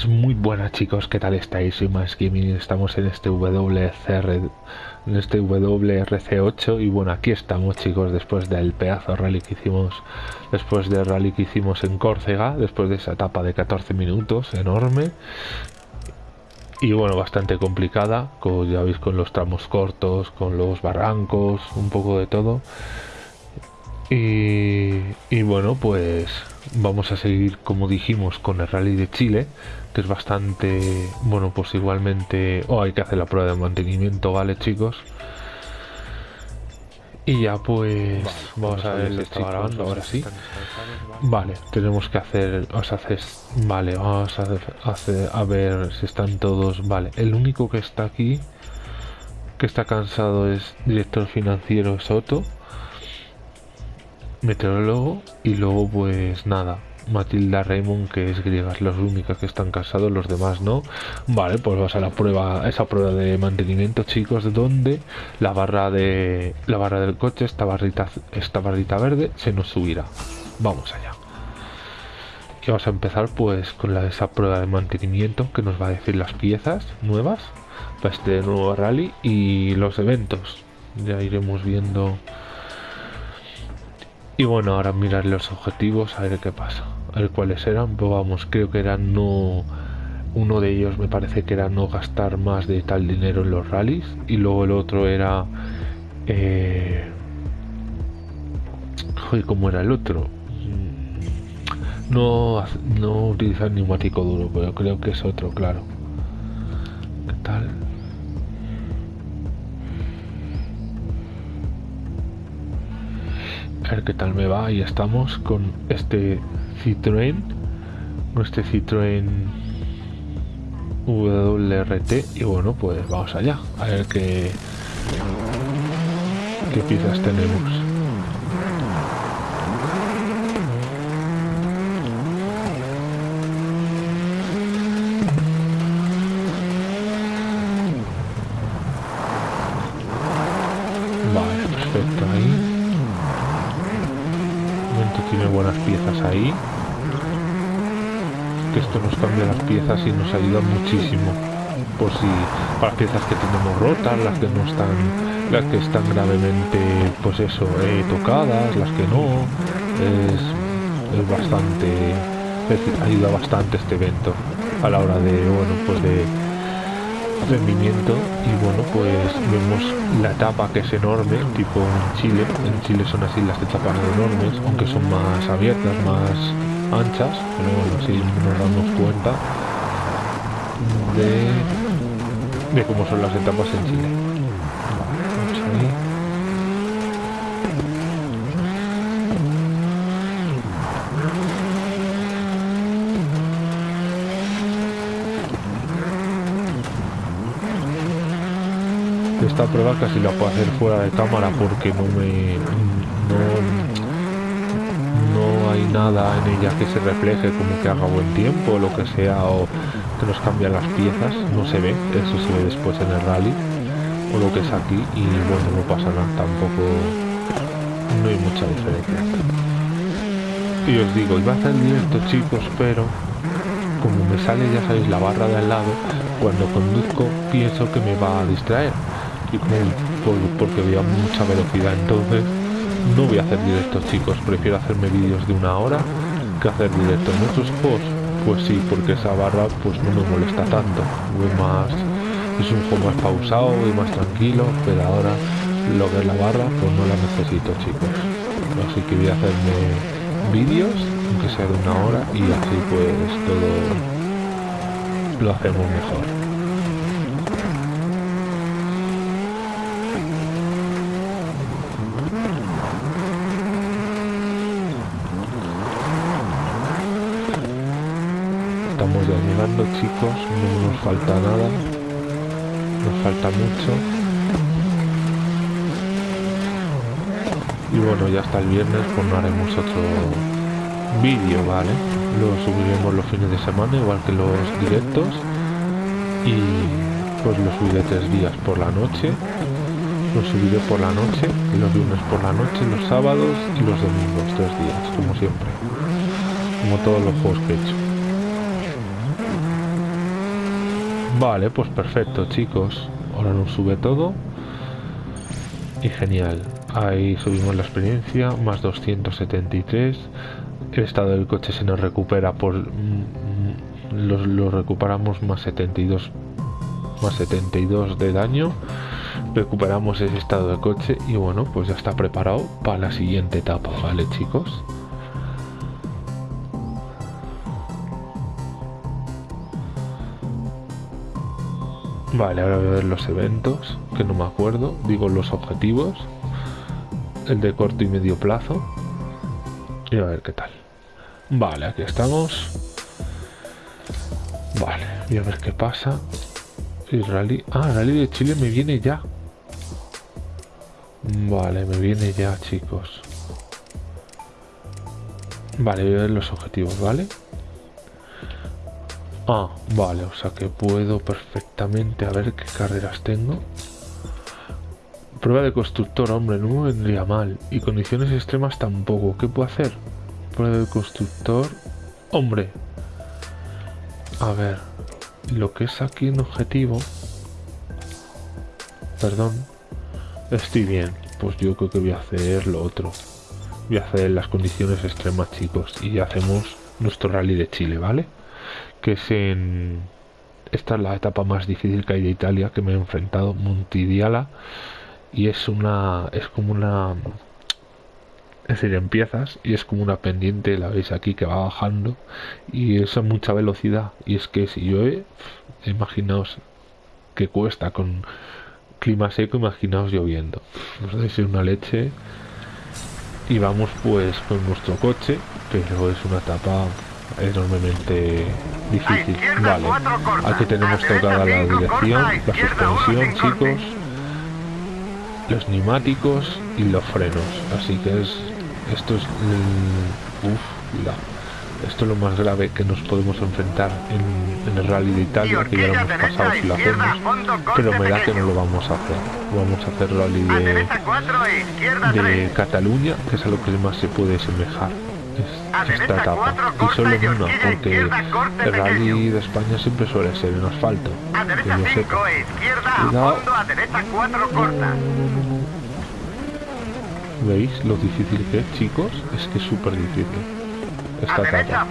Buenas, muy buenas chicos, ¿qué tal estáis? Soy Más Gaming estamos en este WCR, en este WRC8 y bueno, aquí estamos chicos después del pedazo rally que hicimos, después del rally que hicimos en Córcega, después de esa etapa de 14 minutos enorme y bueno, bastante complicada, como ya veis con los tramos cortos, con los barrancos, un poco de todo. Y, y bueno, pues vamos a seguir como dijimos con el rally de Chile que es bastante bueno pues igualmente oh, hay que hacer la prueba de mantenimiento vale chicos y ya pues vamos, a ver si está grabando ahora sí. vale tenemos que hacer os haces vale vamos a hacer a ver si están todos vale. El único que está aquí que está cansado es director financiero Soto meteorólogo y luego pues nada. Matilda Raymond que es griega es las únicas que están casados los demás no. Vale pues vas a la prueba esa prueba de mantenimiento chicos donde la barra de la barra del coche esta barrita esta barrita verde se nos subirá. Vamos allá. Y vamos a empezar pues con la, esa prueba de mantenimiento que nos va a decir las piezas nuevas para este nuevo rally y los eventos. Ya iremos viendo y bueno, ahora mirar los objetivos, a ver qué pasa. A ver cuáles eran. Pero vamos, creo que eran no... Uno de ellos me parece que era no gastar más de tal dinero en los rallies. Y luego el otro era... Eh... Joder, ¿cómo era el otro? Mm, no, no utilizar neumático duro, pero creo que es otro, claro. ¿Qué tal? A ver qué tal me va. Y estamos con este Citroën con este Citroën WRT y bueno pues vamos allá a ver qué qué piezas tenemos esto nos cambia las piezas y nos ayuda muchísimo. Por si para piezas que tenemos rotas las que no están las que están gravemente pues eso eh, tocadas las que no es, es bastante ayuda bastante este evento a la hora de bueno pues de rendimiento. Y bueno pues vemos la etapa que es enorme tipo en Chile. En Chile son así las etapas enormes aunque son más abiertas más anchas pero bueno así nos damos cuenta de, cómo son las etapas en Chile esta prueba casi la puedo hacer fuera de cámara porque no me nada en ella que se refleje como que haga buen tiempo o lo que sea o que nos cambian las piezas no se ve eso se ve después en el rally o lo que es aquí y bueno no pasa nada tampoco no hay mucha diferencia. Y os digo iba a hacer directo chicos pero como me sale ya sabéis la barra de al lado cuando conduzco pienso que me va a distraer y por, porque había mucha velocidad entonces no voy a hacer directos chicos. Prefiero hacerme vídeos de una hora que hacer directos otros posts pues sí porque esa barra pues no me molesta tanto. Voy más es un juego más pausado y más tranquilo pero ahora lo que es la barra pues no la necesito chicos. Así que voy a hacerme vídeos aunque sea de una hora y así pues todo lo hacemos mejor chicos no nos falta nada. Nos falta mucho. Y bueno ya hasta el viernes pues no haremos otro vídeo vale lo subiremos los fines de semana igual que los directos. Y pues lo subiré tres días por la noche. Lo subiré por la noche los lunes por la noche los sábados y los domingos tres días como siempre. Como todos los juegos que he hecho Vale, pues perfecto, chicos. Ahora nos sube todo. Y genial. Ahí subimos la experiencia, más 273. El estado del coche se nos recupera por... Mm, mm, lo, recuperamos más 72 más 72 de daño recuperamos ese estado de coche y bueno pues ya está preparado para la siguiente etapa vale chicos Vale, ahora voy a ver los eventos, que no me acuerdo. Digo los objetivos. El de corto y medio plazo. Y a ver qué tal. Vale, aquí estamos. Vale, voy a ver qué pasa. El rally... Ah, rally de Chile me viene ya. Vale, me viene ya, chicos. Vale, voy a ver los objetivos, ¿vale? Ah, vale, o sea que puedo perfectamente a ver qué carreras tengo. Prueba de constructor, hombre, no me vendría mal. Y condiciones extremas tampoco. ¿Qué puedo hacer? Prueba de constructor. Hombre. A ver. Lo que es aquí en objetivo. Perdón. Estoy bien. Pues yo creo que voy a hacer lo otro. Voy a hacer las condiciones extremas, chicos. Y hacemos nuestro rally de Chile, ¿vale? Que es en... Esta es la etapa más difícil que hay de Italia que me he enfrentado, Montidiala, y es una... es como una... Es decir, empiezas y es como una pendiente, la veis aquí que va bajando y es a mucha velocidad. Y es que si he, imaginaos que cuesta con clima seco, imaginaos lloviendo. Nos una leche y vamos pues con nuestro coche, pero es una etapa enormemente difícil. Vale, aquí tenemos tocada la dirección, la suspensión, chicos, los neumáticos y los frenos. Así que es esto es esto es lo más grave que nos podemos enfrentar en, el rally de Italia, que ya lo hemos pasado si lo hacemos, pero me da que no lo vamos a hacer. Vamos a hacer rally de, de Cataluña, que es a lo que más se puede semejar esta etapa y solo en una porque el rally de España siempre suele ser en asfalto que yo sepa. cuidado. ¿veis lo difícil que es chicos? es que es súper difícil esta etapa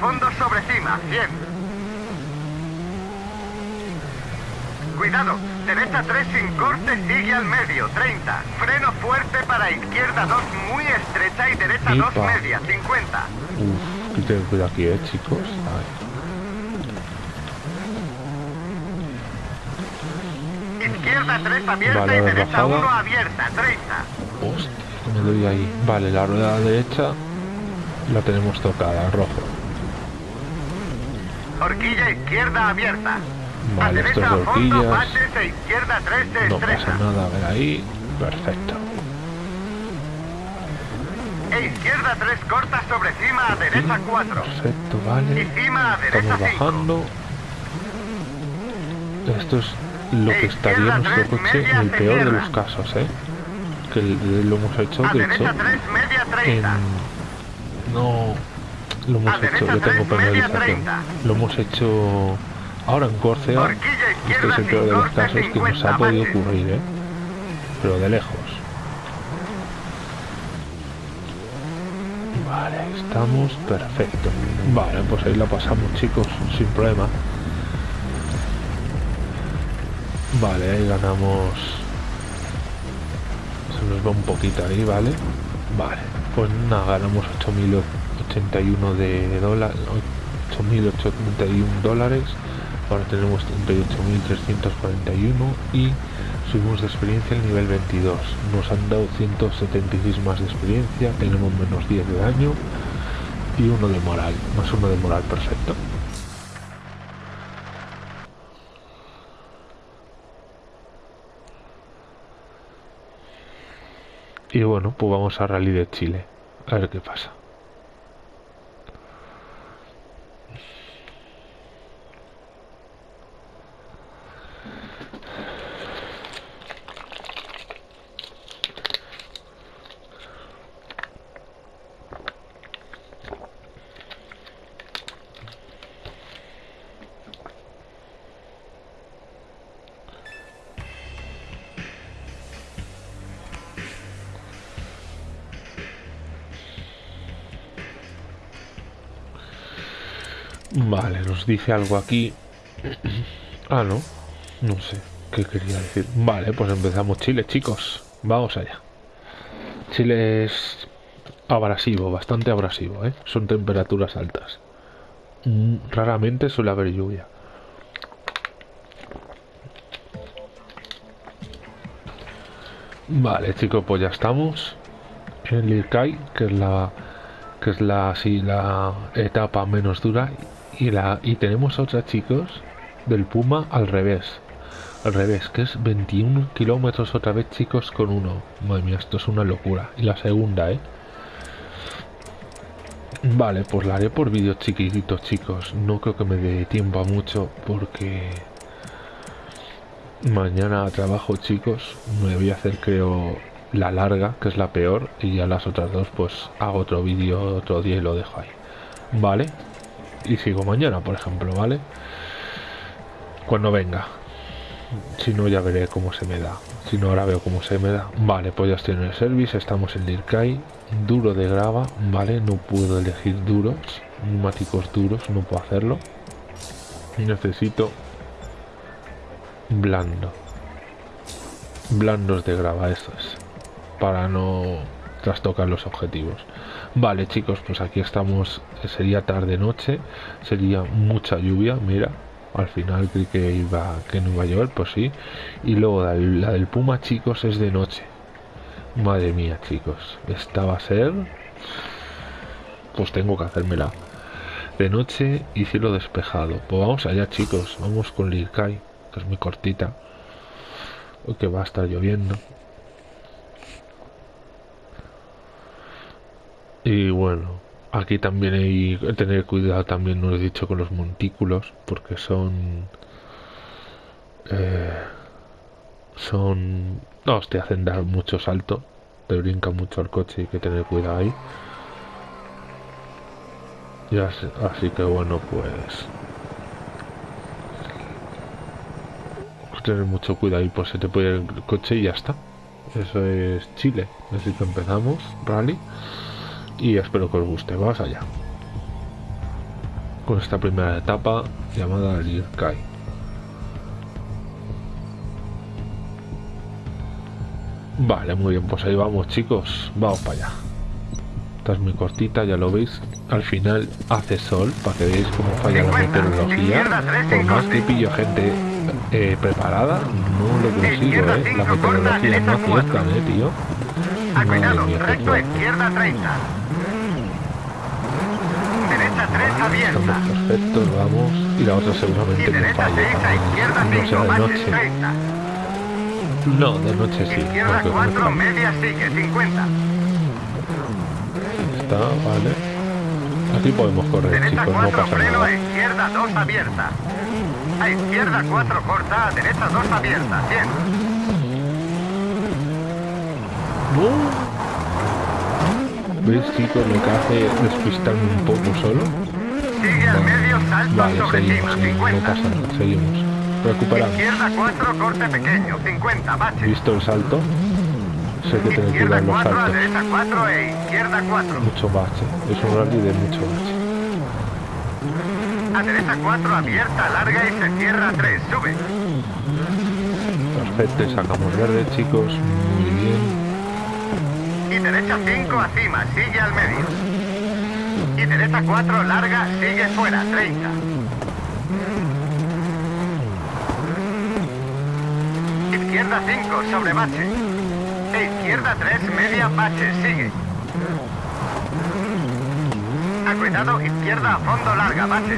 Cuidado, derecha 3 sin corte, sigue al medio, 30. Freno fuerte para izquierda 2 muy estrecha y derecha 2 media, 50. Uf, que tengo cuidado aquí, eh, chicos. Izquierda 3 abierta vale, y derecha 1 abierta, 30. Hostia, me doy ahí. Vale, la rueda derecha la tenemos tocada, rojo. Horquilla izquierda abierta. Vale, estos horquillas. No pasa nada, a ver ahí. Perfecto. E izquierda 3 corta sobre cima a derecha 4. Perfecto, vale. Y cima a derecha Estamos bajando. Esto es lo que estaría en nuestro coche en el peor de los casos, ¿eh? Que lo hemos hecho, de hecho, en... No, lo hemos hecho, yo tengo penalización. Lo hemos hecho Ahora en Córcega, este es el peor de los casos que nos ha podido ocurrir, ¿eh? Pero de lejos. Vale, estamos perfecto. Vale, pues ahí la pasamos, chicos, sin problema. Vale, ahí ganamos... Se nos va un poquito ahí, ¿vale? Vale, pues nada, ganamos 8.081 de dólares... 8.831 dólares ahora tenemos 38.341 y subimos de experiencia al nivel 22 nos han dado 176 más de experiencia tenemos menos 10 de daño y uno de moral más uno de moral perfecto. Y bueno pues vamos a rally de Chile a ver qué pasa Vale, nos dice algo aquí. ah, no. No sé qué quería decir. Vale, pues empezamos Chile, chicos. Vamos allá. Chile es abrasivo, bastante abrasivo, ¿eh? Son temperaturas altas. Mm, raramente suele haber lluvia. Vale, chicos, pues ya estamos en Lirkai, que es la que es la la etapa menos dura y la y tenemos otra, chicos, del Puma al revés. Al revés, que es 21 kilómetros otra vez, chicos, con uno. Madre mía, esto es una locura. Y la segunda, ¿eh? Vale, pues la haré por vídeos chiquititos, chicos. No creo que me dé tiempo a mucho porque mañana trabajo, chicos. Me voy a hacer, creo, la larga, que es la peor. Y ya las otras dos, pues hago otro vídeo otro día y lo dejo ahí. Vale. Y sigo mañana, por ejemplo, ¿vale? Cuando venga. Si no, ya veré cómo se me da. Si no, ahora veo cómo se me da. Vale, pues ya estoy en el service. Estamos en Lirkai. Duro de grava. Vale, no puedo elegir duros. Neumáticos duros, no puedo hacerlo. Necesito blando. Blandos de grava, eso es. Para no trastocar los objetivos. Vale, chicos, pues aquí estamos. Sería tarde-noche. Sería mucha lluvia, mira al final creí que iba que no iba a llover pues sí y luego la, del puma chicos es de noche madre mía chicos esta va a ser pues tengo que hacérmela de noche y cielo despejado pues vamos allá chicos vamos con Lirkai que es muy cortita que va a estar lloviendo y bueno Aquí también hay que tener cuidado, también nos he dicho con los montículos, porque son... Eh, son... No, te hacen dar mucho salto, te brinca mucho el coche, hay que tener cuidado ahí. Ya, así que bueno, pues... Tener mucho cuidado ahí, pues se te puede ir el coche y ya está. Eso es Chile. Así que empezamos, rally y espero que os guste. Vamos allá. Con esta primera etapa llamada Kai. Vale, muy bien, pues ahí vamos chicos, vamos para allá. Esta es muy cortita, ya lo veis. Al final hace sol, para que veáis cómo falla la meteorología. Por más que pillo gente eh, preparada, no lo consigo, eh. La meteorología no acierta, eh, tío. 30. Estamos perfectos, vamos. Y la otra seguramente no falla. No sea de noche. No, de noche sí. Izquierda 4, media sigue, 50. Está, vale. Aquí podemos correr, derecha chicos, 4, no pasa freno, nada. a izquierda 2 abierta. A izquierda 4 corta, a derecha 2 abierta, 100. No. ¿Ves, chicos, lo que hace despistarme un poco solo? Sigue al medio, salto Vale, sobre seguimos, cima, no, no 50. pasa nada, seguimos. Recuperamos. Izquierda 4, corte pequeño, 50, bache. ¿Visto el salto? Sé que tener que dar los 4, a saltos. derecha 4 e izquierda 4. Mucho bache. Es un rally de mucho bache. A derecha 4, abierta, larga y se cierra 3, sube. Perfecto, sacamos verde, chicos. Muy bien. Y derecha 5 acima, sigue al medio. Y derecha 4 larga, sigue fuera, 30. Izquierda 5 sobre bache. E izquierda 3 media bache, sigue. A cuidado, izquierda a fondo larga, bache.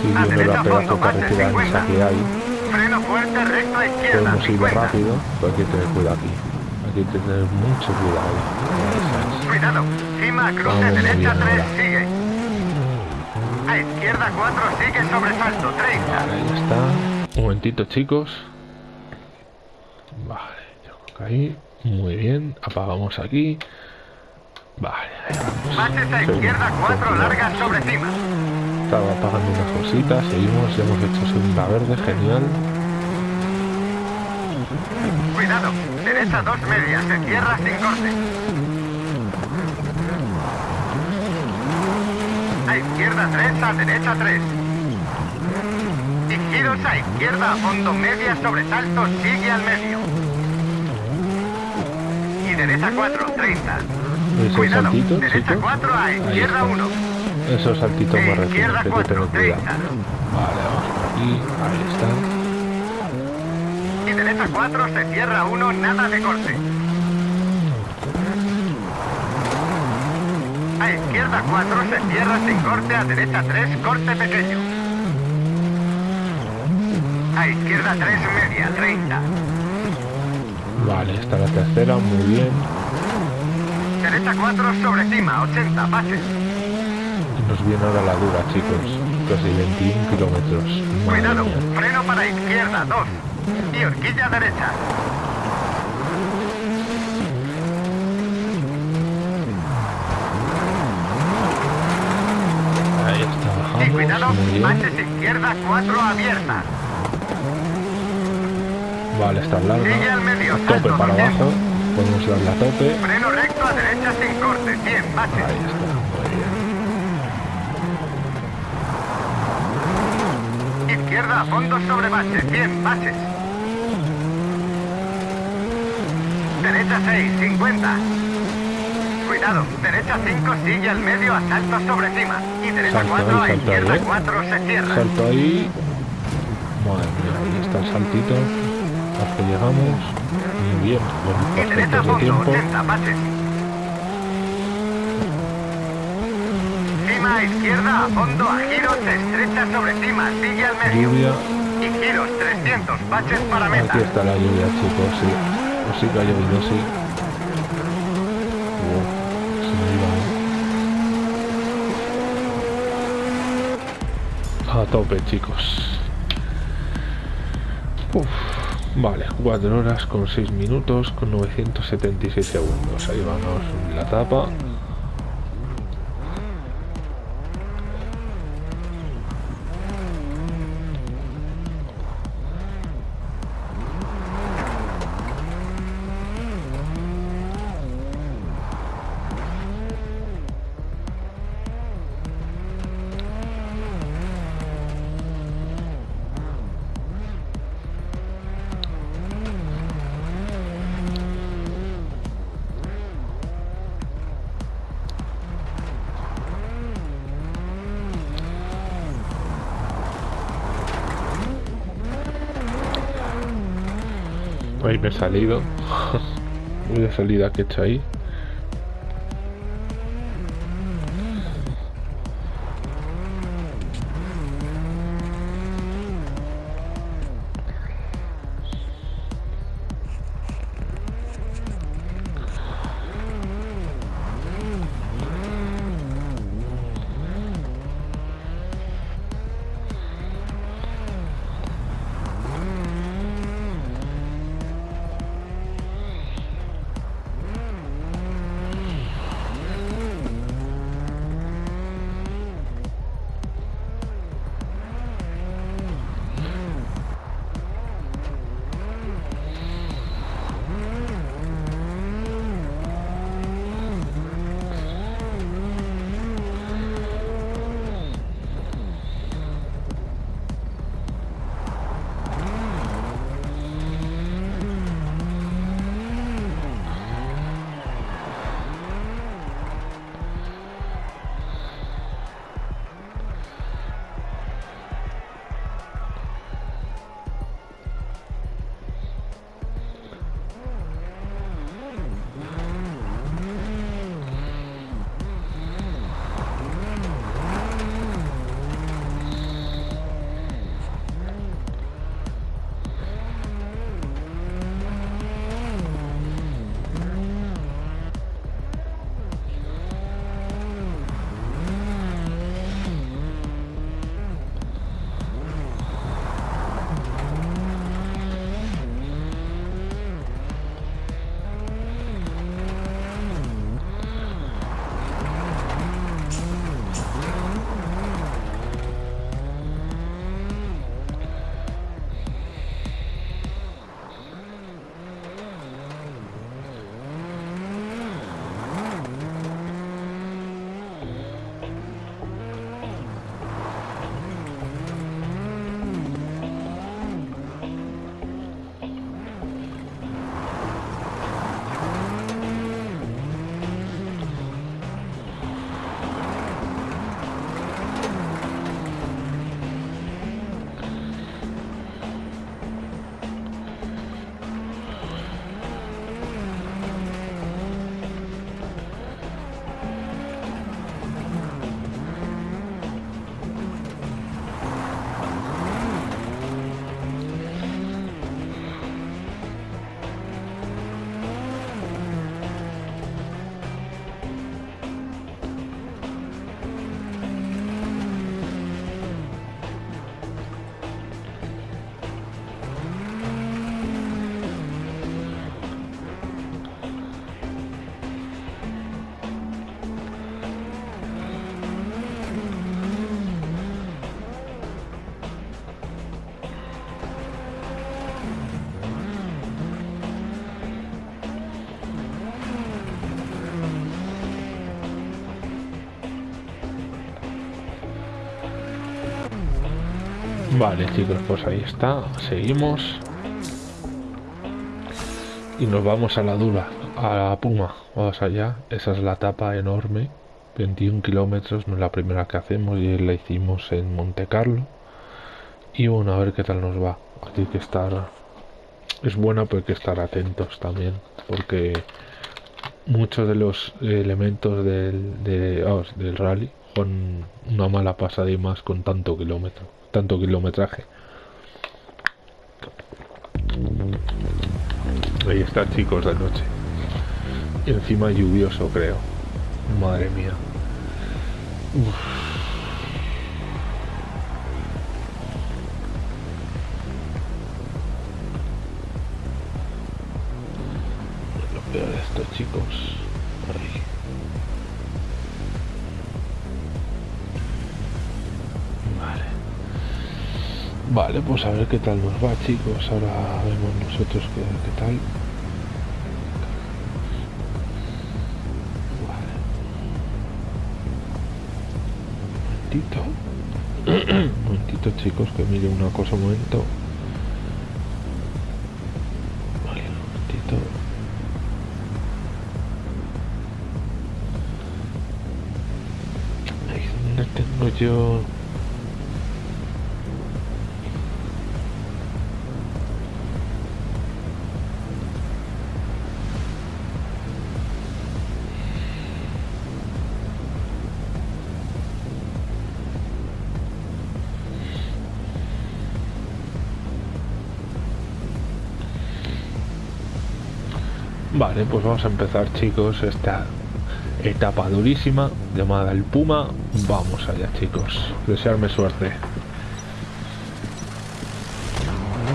Sí, A derecha, fondo, bache, carretera esa 50. que hay. Freno fuerte, recto a izquierda, Podemos ir 50. rápido, pero hay que tener cuidado aquí. Hay que tener mucho cuidado. Cuidado, cima, cruce, Vamos derecha bien 3, ahora. sigue. A izquierda 4, sigue sobresalto, 30. Vale, ahí está. Un momentito, chicos. Vale, yo creo que ahí. Muy bien. Apagamos aquí. Vale, ahí vamos. Baches a izquierda con 4, cuidado. larga sobre cima. Estaba apagando unas cositas. Seguimos. Ya hemos hecho segunda verde. Genial. Cuidado, derecha 2 medias, se cierra sin corte. A izquierda 3 a derecha 3. Y giros a izquierda a fondo media sobresalto sigue al medio. Y derecha 4, 30. Esos Cuidado, saltitos, derecha chicos. 4 a izquierda está. 1. Esos saltitos más E izquierda hay que 4, tener cuidado. 30. Vale, vamos por aquí. Ahí está. Y derecha 4 se cierra 1, nada de corte. A izquierda 4 se cierra sin corte, a derecha 3 corte pequeño. A izquierda 3 media, 30. Vale, está la tercera, muy bien. Derecha 4 sobre cima, 80, pases. Nos viene ahora la dura, chicos. Casi 21 kilómetros. Cuidado, mía. freno para izquierda 2. Y horquilla derecha. Ahí está, Y bien. baches izquierda 4 abierta. Vale, está. Sigue al medio, tope para 200. abajo. Podemos darle a tope. Freno recto a derecha sin corte, 100, baches. Ahí está, muy bien. Izquierda a fondo sobre bache, 100, baches. Derecha 6, 50. Cuidado, derecha 5 sigue al medio a salto sobre cima. Y derecha Salto 4 a izquierda ahí, ¿eh? 4 se cierra. Salto ahí. Madre mía, ahí está el saltito. Hasta llegamos. Muy bien, Y con derecha bastantes de fondo, tiempo. 80, baches. Cima a izquierda a fondo a giros, se estrecha sobre cima, sigue al medio. Lluvia. Y giros, 300, baches para meta. Aquí está la lluvia, chicos, sí. O sí que ha llovido, sí. Wow, tope, chicos. Uf, vale, 4 horas con 6 minutos con 976 segundos. Ahí vamos la tapa. Salido. Muy de salida que hecho ahí. Vale, chicos, pues ahí está. Seguimos. Y nos vamos a la dura, a la Puma. Vamos allá. Esa es la tapa enorme. 21 kilómetros, no es la primera que hacemos y la hicimos en Monte Carlo. Y bueno, a ver qué tal nos va. Hay que estar... Es buena, pero hay que estar atentos también. Porque muchos de los elementos del, del rally con una mala pasada y más con tanto kilómetro, tanto kilometraje. Ahí está chicos de noche. Y encima lluvioso creo. Madre mía. Lo peor de esto chicos. Vale, pues a ver qué tal nos va chicos. Ahora vemos nosotros qué, qué tal. un momentito chicos que mire una cosa un momento vale un momentito ahí donde tengo yo Vale, pues vamos a empezar chicos esta etapa durísima llamada el Puma. Vamos allá chicos, desearme suerte.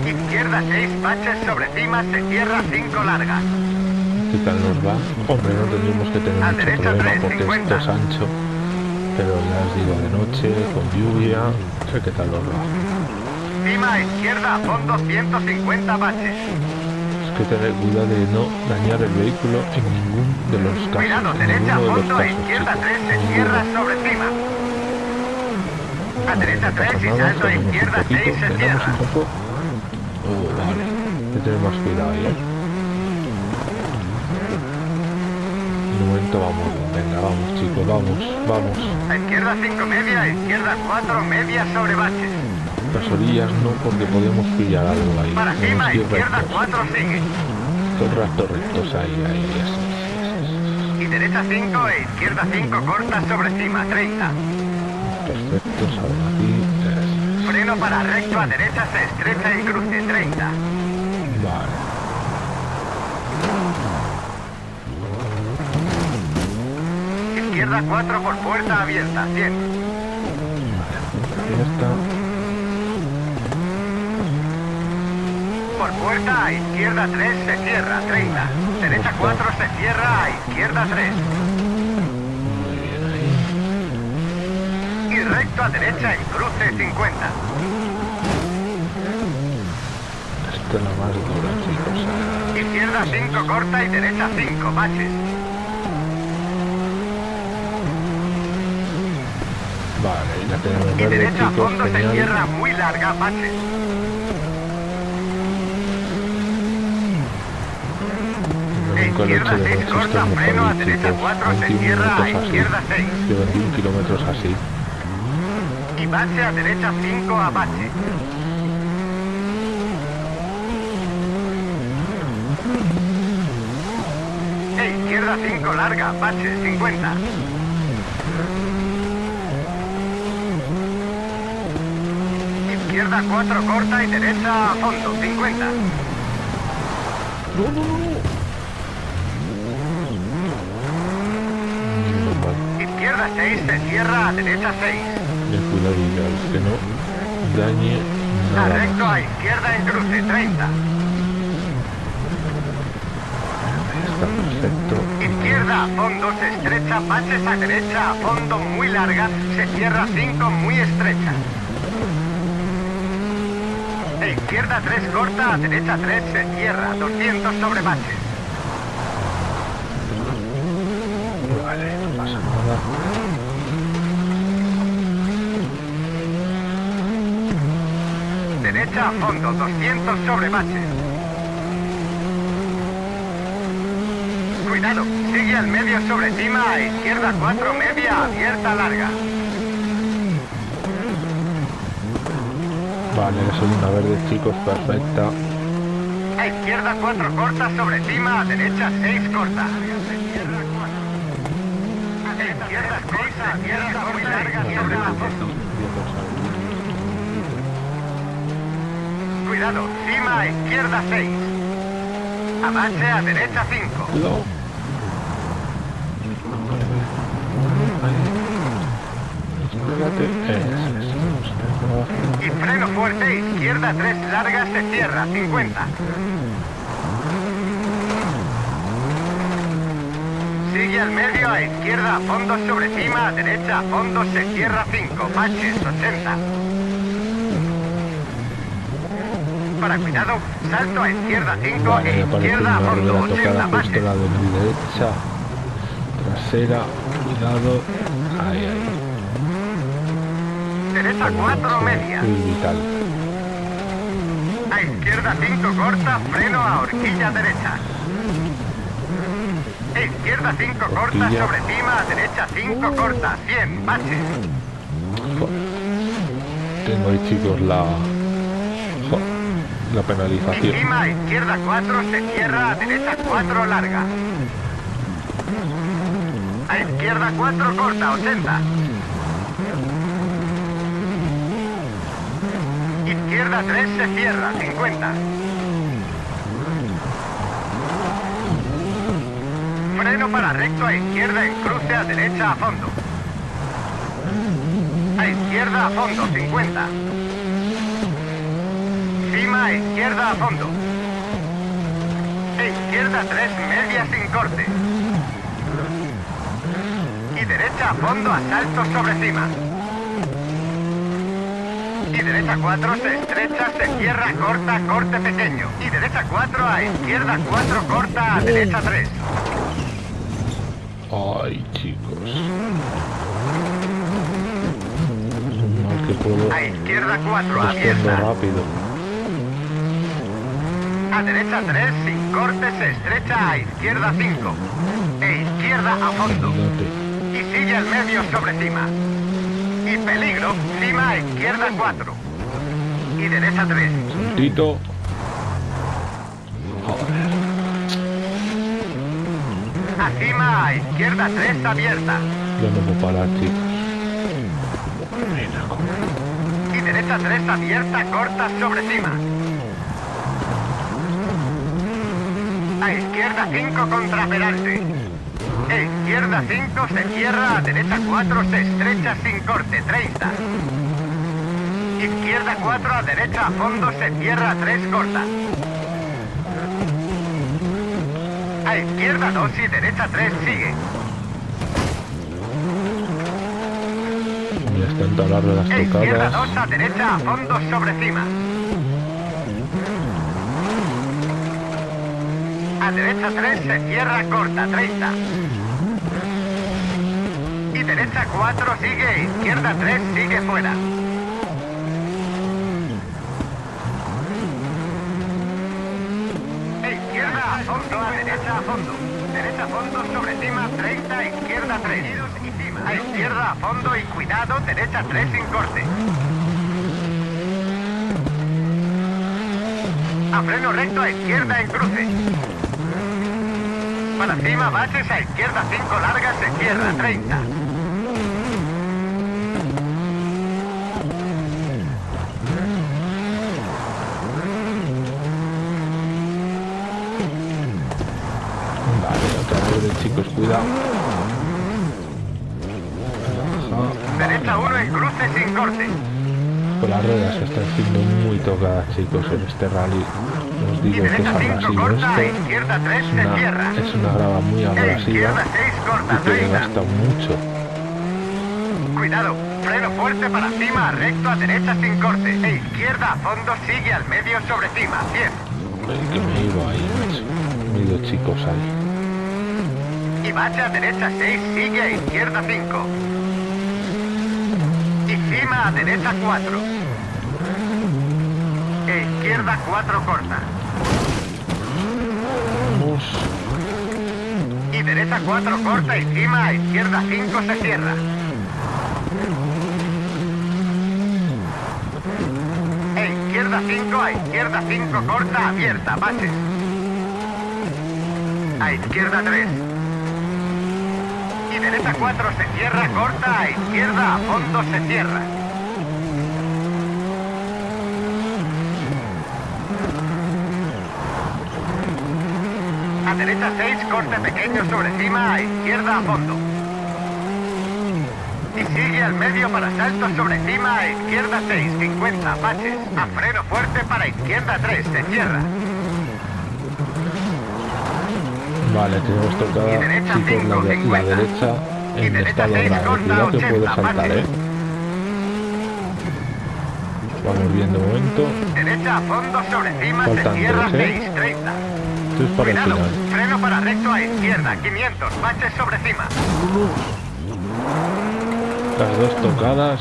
Izquierda 6, baches sobre cima, se cierra 5 largas. ¿Qué tal nos va? Hombre, no tendríamos que tener mucho problema porque esto es ancho. Pero ya os digo, de noche, con lluvia, no sé qué tal nos va. Cima izquierda, fondo 150 baches que tener cuidado de no dañar el vehículo en ningún de los casos. Cuidado, derecha, fondo, a izquierda 3, se cierra sobre cima. A derecha 3 y salto izquierda 6, se cierra. Un poco. Oh, vale. Hay que tener más cuidado ahí, ¿eh? Un momento, vamos. Venga, vamos, chicos, vamos, vamos. A izquierda 5 media, a izquierda 4 media sobre baches las orillas no porque podemos pillar algo ahí. Para cima, izquierda 4 sigue. Todo rectos ahí, ahí, así. Y derecha 5 e izquierda 5 corta sobre cima, 30. Perfecto, sale aquí. Freno para recto a derecha se estrecha y cruce, 30. Vale. Izquierda 4 por puerta abierta, 100. Vale, ya está. Por puerta, a izquierda 3 se cierra, 30. Derecha 4 se cierra, a izquierda 3. Y recto a derecha en cruce 50. Esta es la más dura, chicos. Izquierda 5 corta y derecha 5, baches. Vale, ya tenemos Y derecha a fondo se cierra muy larga, baches. Izquierda 6 corta, freno a derecha 4, se cierra a izquierda 6. De 21 kilómetros así. Y bache a derecha 5 a bache. E izquierda 5 larga, bache 50. Izquierda 4 corta y derecha a fondo, 50. No, no, no. Izquierda 6 se cierra a derecha 6. Ten cuidado que no dañe nada. A recto a izquierda en cruce 30. Está perfecto. Izquierda a fondo se estrecha, baches a derecha a fondo muy larga, se cierra 5 muy estrecha. De izquierda 3 corta, a derecha 3 se cierra, 200 sobre baches. Derecha a fondo, 200 sobre baches. Cuidado, sigue al medio sobre cima, a izquierda 4 media, abierta larga. Vale, segunda verde, chicos, perfecta. A izquierda 4 corta sobre cima, a derecha 6 corta. A izquierda 6, a izquierda muy larga sobre a fondo. Cuidado, cima a izquierda 6. Avance a derecha 5. Cuidado. Espérate. Eso es. Y freno fuerte, izquierda 3 larga, se cierra, 50. Sigue al medio, a izquierda a fondo sobre cima, a derecha a fondo, se cierra 5, baches 80. Para cuidado, salto a izquierda 5, Vale, e izquierda fondo, rueda 80 tocada justo baches. la de mi derecha. Trasera, cuidado. Ahí, ahí. Derecha 4 media. Vital. A izquierda 5 corta, freno a horquilla derecha. A izquierda 5 corta, sobre cima, a derecha 5 corta, 100, baches. Joder. Tengo ahí, chicos, la... La Y penalización. cima, a izquierda 4, se cierra, a derecha 4 larga. A izquierda 4 corta, 80. Izquierda 3 se cierra, 50. Freno para recto a izquierda en cruce a derecha a fondo. A izquierda a fondo, 50. Cima a izquierda a fondo. E izquierda 3 media sin corte. Y derecha a fondo a salto sobre cima. Y derecha 4 se estrecha, se cierra, corta, corte pequeño. Y derecha 4 a izquierda 4 corta a derecha 3. Ay, chicos. Mal que puedo. A izquierda 4 Respondo abierta. rápido. A derecha 3 sin corte se estrecha a izquierda 5. E izquierda a fondo. Y sigue al medio sobre cima. Y peligro, cima a izquierda 4. Y derecha 3. Saltito. A cima a izquierda 3 abierta. Ya no puedo parar, chicos. Y derecha 3 abierta, corta sobre cima. A izquierda 5 contra Peralte. E izquierda 5 se cierra, a derecha 4 se estrecha sin corte, 30. Izquierda 4 a derecha a fondo se cierra, 3 corta. A izquierda 2 y derecha 3 sigue. Las ruedas E izquierda tocadas. 2 a derecha a fondo sobre cima. A derecha 3 se cierra corta, 30. Y derecha 4 sigue, izquierda 3 sigue fuera. A fondo, a derecha a fondo. Derecha a fondo sobre cima, 30, izquierda 3. Y cima. A izquierda a fondo y cuidado, derecha 3 sin corte. A freno recto a izquierda en cruce. Para cima, baches a izquierda 5 largas, cierra 30. Vale, otra verde, chicos, cuidado. Derecha 1 en cruce sin corte. Pues las ruedas se están siendo muy tocadas, chicos, en este rally. Os digo que es derecha 5 abrasivo corta, a esto. izquierda 3 Es una, es una grava muy abrasiva izquierda 6 corta, y que 30. gasta mucho. Cuidado, freno fuerte para cima, recto a derecha sin corte. E izquierda a fondo sigue al medio sobre cima, 100. Ven que me ido ahí, macho. Me he ido chicos ahí. Y bache a derecha 6, sigue a izquierda 5. Y cima a derecha 4. E izquierda 4 corta. Y derecha 4 corta y cima a izquierda 5 se cierra. E izquierda 5 a izquierda 5 corta abierta, baches. A izquierda 3. Derecha 4 se cierra, corta a izquierda a fondo se cierra. A derecha 6, corte pequeño sobre cima, a izquierda a fondo. Y sigue al medio para salto sobre cima, a izquierda 6, 50, baches. A freno fuerte para izquierda 3, se cierra. Vale, tenemos tocada, Y chicos, la, de- la derecha en estado grave. Cuidado que puede 80, saltar. ¿eh? Vamos bien de momento. Derecha a fondo sobre cima, Faltan tres, ¿eh? 6, 30. Esto es para el final. freno para recto a izquierda, 500, baches sobre cima. Las dos tocadas.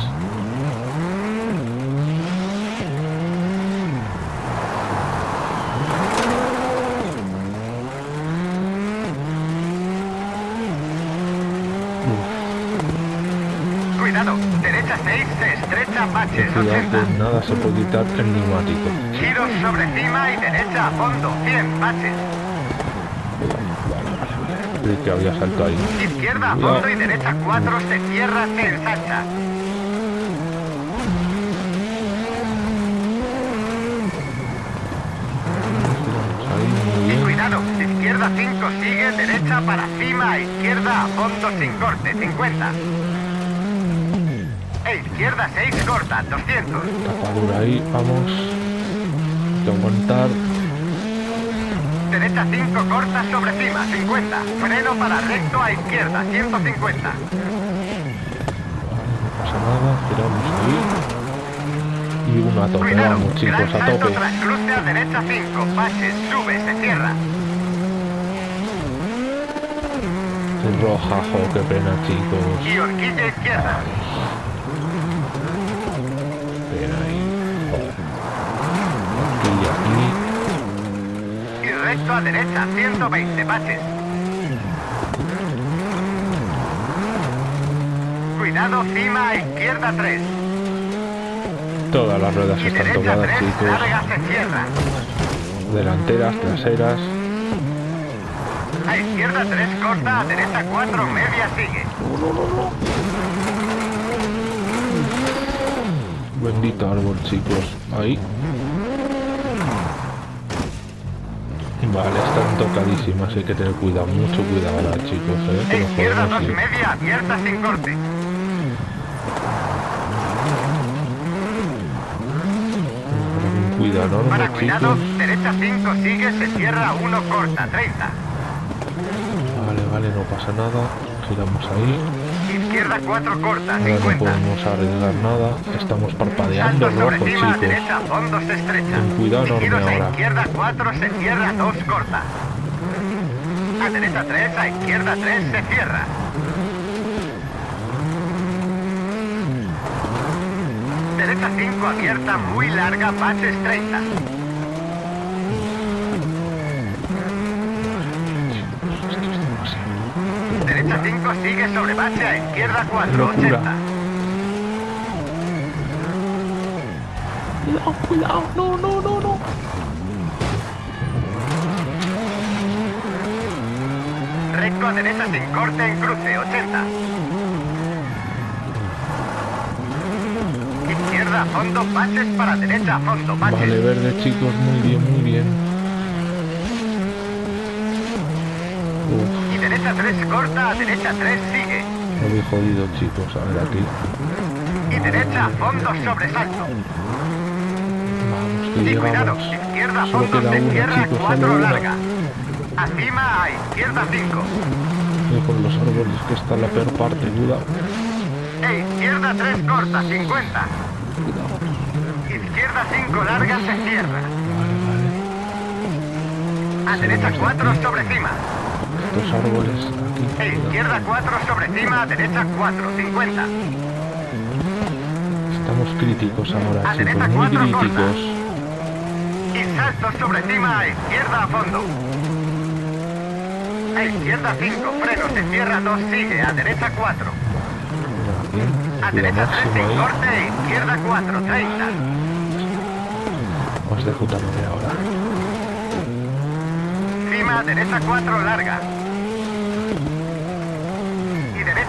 Cuidado, derecha 6, se estrecha, baches, Cuidado 80. que nada se puede quitar el neumático. Giros sobre cima y derecha a fondo, 100, baches. Creí que había salto ahí. Izquierda a fondo y derecha 4, se cierra, se ensancha. Izquierda 5 sigue, derecha para cima, izquierda a fondo sin corte, 50. Izquierda 6 corta, 200. Tapadura ahí, vamos. Hay que aguantar. Derecha 5 corta sobre cima, 50. Freno para recto a izquierda, 150. No pasa nada, giramos ahí. Y una a tope, Cuidado, vamos chicos, a tope. cruce a derecha 5, baches, sube, se cierra. Roja, jo, qué pena chicos. Y horquilla izquierda. Pena ahí. Aquí y aquí. Y recto a derecha, 120, baches. Cuidado, cima a izquierda 3. Todas las ruedas Y están 3, chicos. Delanteras, traseras. A izquierda 3 corta, a derecha 4 media sigue. Bendito árbol chicos. Ahí. Vale, están tocadísimas, hay que tener cuidado, mucho cuidado ahora chicos, eh, que izquierda 2 podemos ir. media abierta sin corte. Cuidado enorme Para cuidado, derecha 5 sigue, se cierra 1 corta, 30. Vale, vale, no pasa nada. Giramos ahí. Izquierda 4 corta, Ahora no 50. podemos arriesgar nada. Estamos parpadeando Salto rojo chicos. derecha, fondo se estrecha. Ten cuidado enorme giros a ahora. izquierda 4 se cierra 2 corta. A derecha 3, a izquierda 3 se cierra. Derecha 5 abierta, muy larga, baches 30. Derecha 5 sigue sobre bache, a izquierda 4, Locura. 80. Cuidado, cuidado. No, no, no, no. Recto a derecha sin corte en cruce, 80. Izquierda a fondo, baches para derecha a fondo, baches. Vale, verde chicos, muy bien, muy bien. Uf, Y derecha 3 corta, a derecha 3 sigue. lo habéis jodido chicos, a ver aquí. Y derecha a fondo, sobresalto. Vamos, Y cuidado, izquierda fondo, cierra chicos, 4 solo una. larga. Acima a izquierda 5. Y con los árboles que está la peor parte, cuidado. E izquierda 3 corta, 50. Cuidado. Izquierda 5 larga, se cierra. A derecha 4 sobre cima. Estos árboles aquí. E izquierda 4 sobre cima, a derecha 4, 50. Estamos críticos ahora, A chicos, derecha muy cuatro, críticos. altos sobre cima, a izquierda a fondo. A izquierda 5, freno, se cierra 2, sigue, a derecha 4. A derecha 3 sin corte, izquierda 4, 30. Vamos de puta madre ahora. Cima, derecha 4, larga.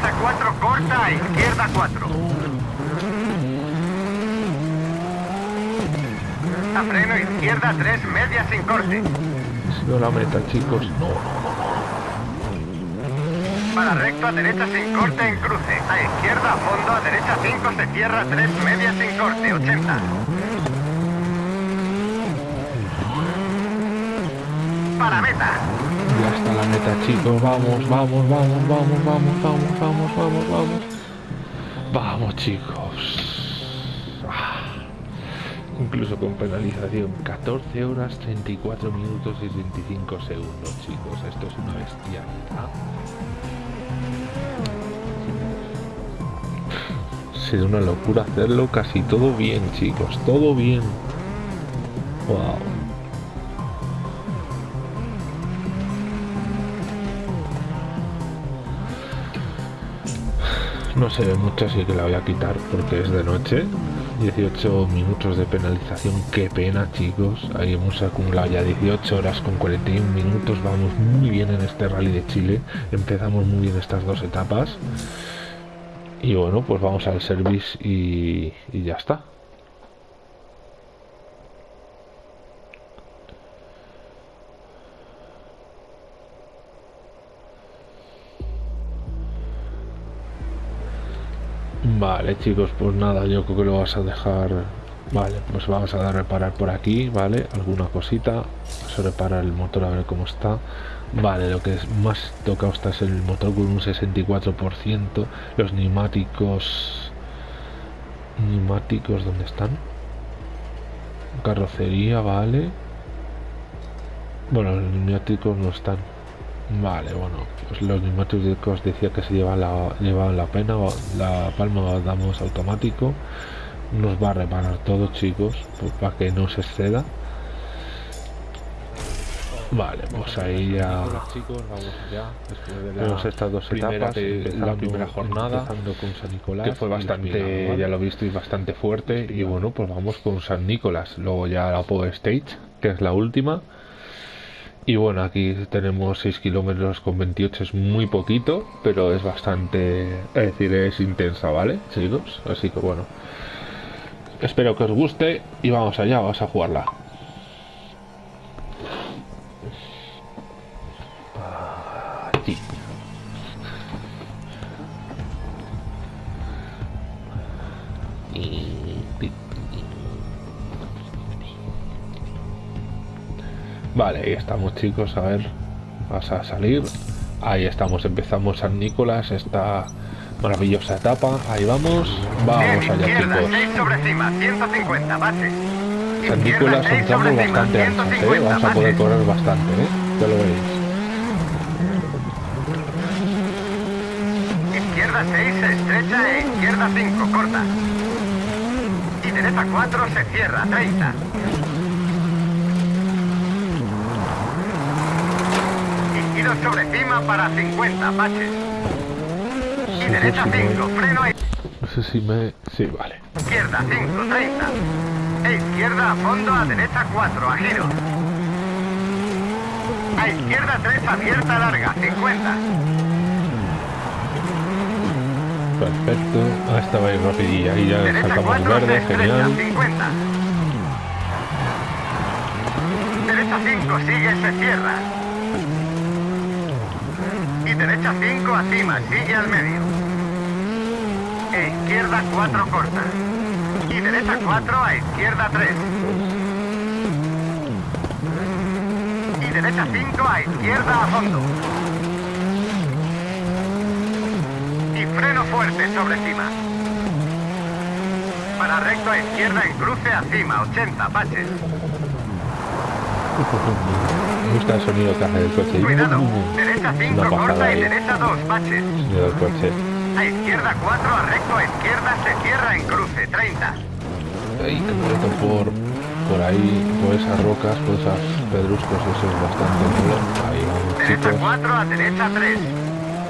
Derecha 4, corta, a izquierda 4. A freno, izquierda 3, media sin corte. Si no la meta, chicos. No, no, no. Para recto, a derecha sin corte en cruce. A izquierda a fondo, a derecha 5, se cierra 3, media sin corte, 80. Para meta. Ya está la meta, chicos. Vamos, vamos, vamos, vamos, vamos, vamos, vamos, vamos, vamos. Vamos, chicos. Ah. Incluso con penalización. 14 horas, 34 minutos y 25 segundos, chicos. Esto es una bestialidad. Será una locura hacerlo casi todo bien, chicos. Todo bien. Wow. No se ve mucho, así que la voy a quitar porque es de noche. 18 minutos de penalización, qué pena chicos. Ahí hemos acumulado ya 18 horas con 41 minutos. Vamos muy bien en este rally de Chile. Empezamos muy bien estas dos etapas. Y bueno, pues vamos al service y, y ya está. Vale, chicos, pues nada, yo creo que lo vas a dejar. Vale, pues vamos a dar reparar por aquí, ¿vale? Alguna cosita. Vamos a reparar el motor a ver cómo está. Vale, lo que es más tocado está es el motor con un 64%. Los neumáticos. Neumáticos, ¿dónde están? Carrocería, vale. Bueno, los neumáticos no están. Vale, bueno, pues los neumáticos decía que se llevan la, llevan la pena, la palma damos automático, nos va a reparar todo chicos, pues para que no se exceda. Vale, pues ahí ya chicos, vamos después de tenemos estas dos etapas, la primera jornada, con San Nicolás, que fue y bastante, ya lo visteis, bastante fuerte. Y bueno, pues vamos con San Nicolás. Luego ya la Power Stage, que es la última. Y bueno, aquí tenemos 6 kilómetros con 28, es muy poquito, pero es bastante, es decir, es intensa, ¿vale, chicos? Así que bueno, espero que os guste y vamos allá, vamos a jugarla. Vale, ahí estamos chicos, a ver, vas a salir. Ahí estamos, empezamos San Nicolás, esta maravillosa etapa. Ahí vamos, vamos Bien, allá izquierda, chicos. 6 sobre cima, 150, base. San Nicolás son 6 sobre tramos cima, bastante anchos, ¿eh? 150, Vamos a poder correr bastante, ¿eh? Ya lo veréis. Izquierda 6 se estrecha e izquierda 5 corta. Y derecha 4 se cierra, 30. Giro sobre cima para 50, baches. Y derecha sí, sí, 5, freno a No sé si me... Sí, vale. izquierda 5, 30. E izquierda a fondo, a derecha 4, a giro. A izquierda 3, abierta larga, 50. Perfecto. Ah, estaba ahí rapidilla. Ahí ya Derecha sacamos 4 se verde, genial. 50. Derecha 5 sigue, se cierra. Y derecha 5 acima, sigue al medio. E izquierda 4 corta. Y derecha 4 a izquierda 3. Y derecha 5 a izquierda a fondo. Y freno fuerte sobre cima. Para recto a izquierda en cruce a cima, 80, baches. Me gusta el sonido que hace el coche. Cuidado, derecha 5 Una pasada corta y derecha 2, baches. Sonido del coche. A izquierda 4, a recto a izquierda se cierra en cruce, 30. Ay, qué bonito por... por ahí, por esas rocas, por esas pedruscos, eso es bastante bueno. Ahí vamos, Derecha chicos. 4 a derecha 3.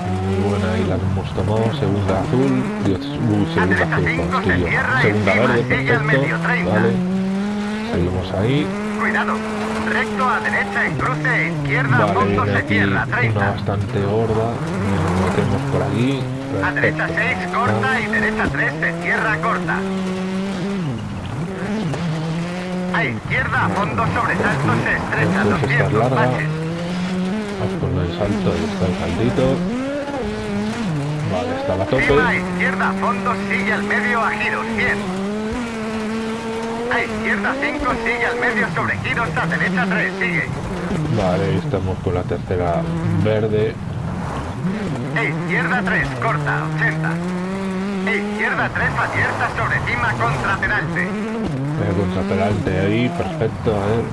Muy buena ahí la que hemos tomado, segunda azul, Dios, uh, segunda derecha azul, se Segunda encima, verde, perfecto, medio, 30. vale. Seguimos ahí, Cuidado. Recto a derecha en cruce e izquierda a vale, fondo viene se aquí cierra una 30. bastante gorda, nos metemos por aquí, A derecha perfecto. 6 corta y derecha 3 se cierra corta. A izquierda a fondo sobre salto se estrecha Entonces esta es 200 larga. baches. Vamos con el salto, ahí está el saltito. Vale, está la tope. Cima a izquierda a fondo sigue al medio a giros 100. A izquierda 5 sigue al medio sobre giros a derecha 3 sigue. Vale, estamos con la tercera verde. E izquierda 3 corta 80. E izquierda 3 abierta sobre cima contra Peralte. Eh, contrapelante ahí, perfecto, a ver.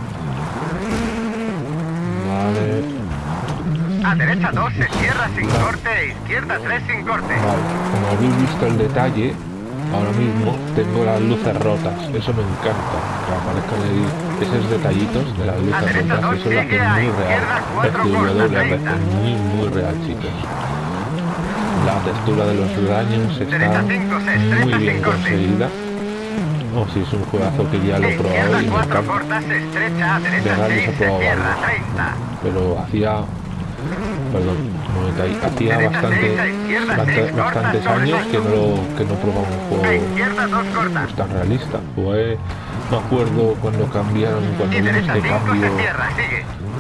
Vale, A derecha 2 se cierra sin corte e izquierda 3 sin corte. vale. Como habéis visto el detalle, ahora mismo tengo las luces rotas. Eso me encanta, que aparezcan ahí esos detallitos de las luces rotas. Eso lo hace muy real. 30. muy, muy real, chicos. La textura de los daños está muy bien conseguida. O si es un juegazo que ya lo he probado y me 4 encanta. De derecha rally 6 se se probaba cierra varios. 30. pero hacía perdón hacía bastante bastante- bastantes años que no que no probaba un juego izquierda 2 corta. pues, tan realista pues me acuerdo cuando cambiaron cuando derecha este 5 cambio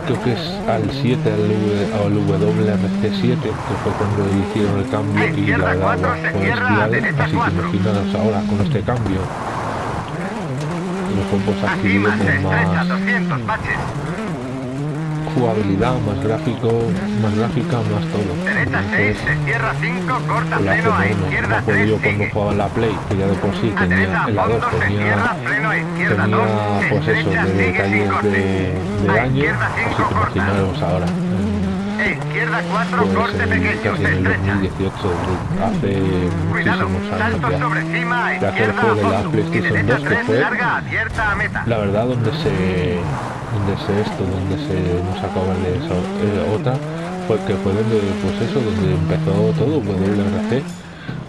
creo que es al 7 al, al WRC7 que fue cuando hicieron el cambio y la daba derecha así que imaginaros ahora con este cambio los juegos A adquirido cima se con estrecha más 200 baches. Jugabilidad, más gráfico, más gráfica, más todo. Derecha 6 Entonces, se cierra 5 corta lo hace freno a bueno. Me izquierda acuerdo 3 yo cuando jugaba la Play, que ya de por sí tenía, en la 2 fondo se tenía, cierra freno a izquierda 2 tenía se pues eso, de detalles de, daño, así 5 que imaginaros ahora. Izquierda 4 Pues corte en, pequeño casi se el estrecha. 2018, de- hace Cuidado, muchísimos años salto ya. sobre cima a De aquel izquierda a juego de la PlayStation derecha 2 que 3 fue larga abierta a meta. la verdad donde se donde se esto donde se nos acaba de eso eh, otra fue que fue donde pues eso donde empezó todo WRC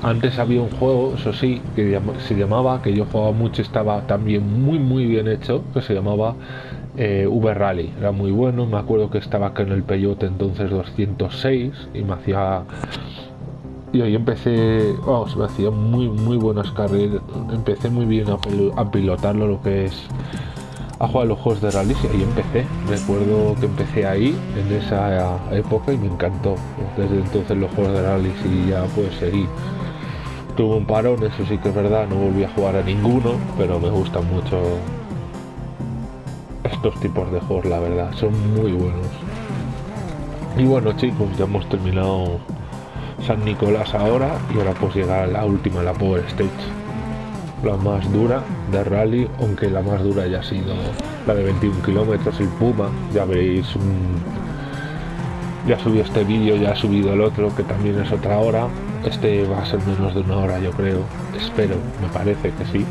antes había un juego eso sí que se llamaba que yo jugaba mucho estaba también muy muy bien hecho que se llamaba eh, V Rally era muy bueno me acuerdo que estaba acá en el Peyote entonces 206 y me hacía y ahí empecé, vamos, me hacía muy, muy buenas carreras. Empecé muy bien a, pilo- a pilotarlo, lo que es a jugar los juegos de rally. Y ahí empecé. Recuerdo que empecé ahí, en esa época, y me encantó. Desde entonces los juegos de rally y ya pues seguí. Tuve un parón, eso sí que es verdad, no volví a jugar a ninguno, pero me gustan mucho estos tipos de juegos, la verdad, son muy buenos. Y bueno chicos, ya hemos terminado San Nicolás ahora y ahora pues llega la última, la Power Stage. La más dura de rally, aunque la más dura ya ha sido la de 21 kilómetros, el Puma. Ya veréis, un- ya subió este vídeo, ya ha subido el otro, que también es otra hora. Este va a ser menos de una hora, yo creo. Espero, me parece que sí.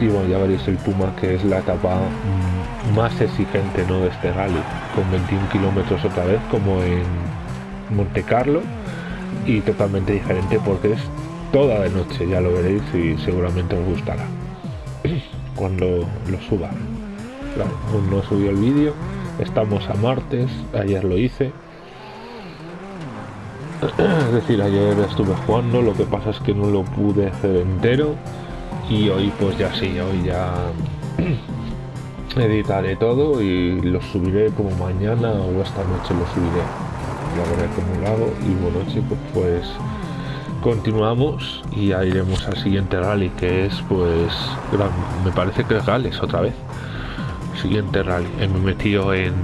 Y bueno, ya veréis el Puma, que es la etapa mm, más exigente ¿no? de este rally, con 21 kilómetros otra vez, como en Monte Carlo y totalmente diferente porque es toda de noche, ya lo veréis y seguramente os gustará cuando lo suba. Claro, no subió el vídeo, estamos a martes, ayer lo hice. Es decir, ayer estuve jugando, lo que pasa es que no lo pude hacer entero y hoy pues ya sí, hoy ya editaré todo y lo subiré como mañana o esta noche lo subiré. Lo hago. Y bueno chicos pues continuamos y ya iremos al siguiente rally que es pues me parece que es Gales otra vez. Siguiente rally. Eh, me metido en,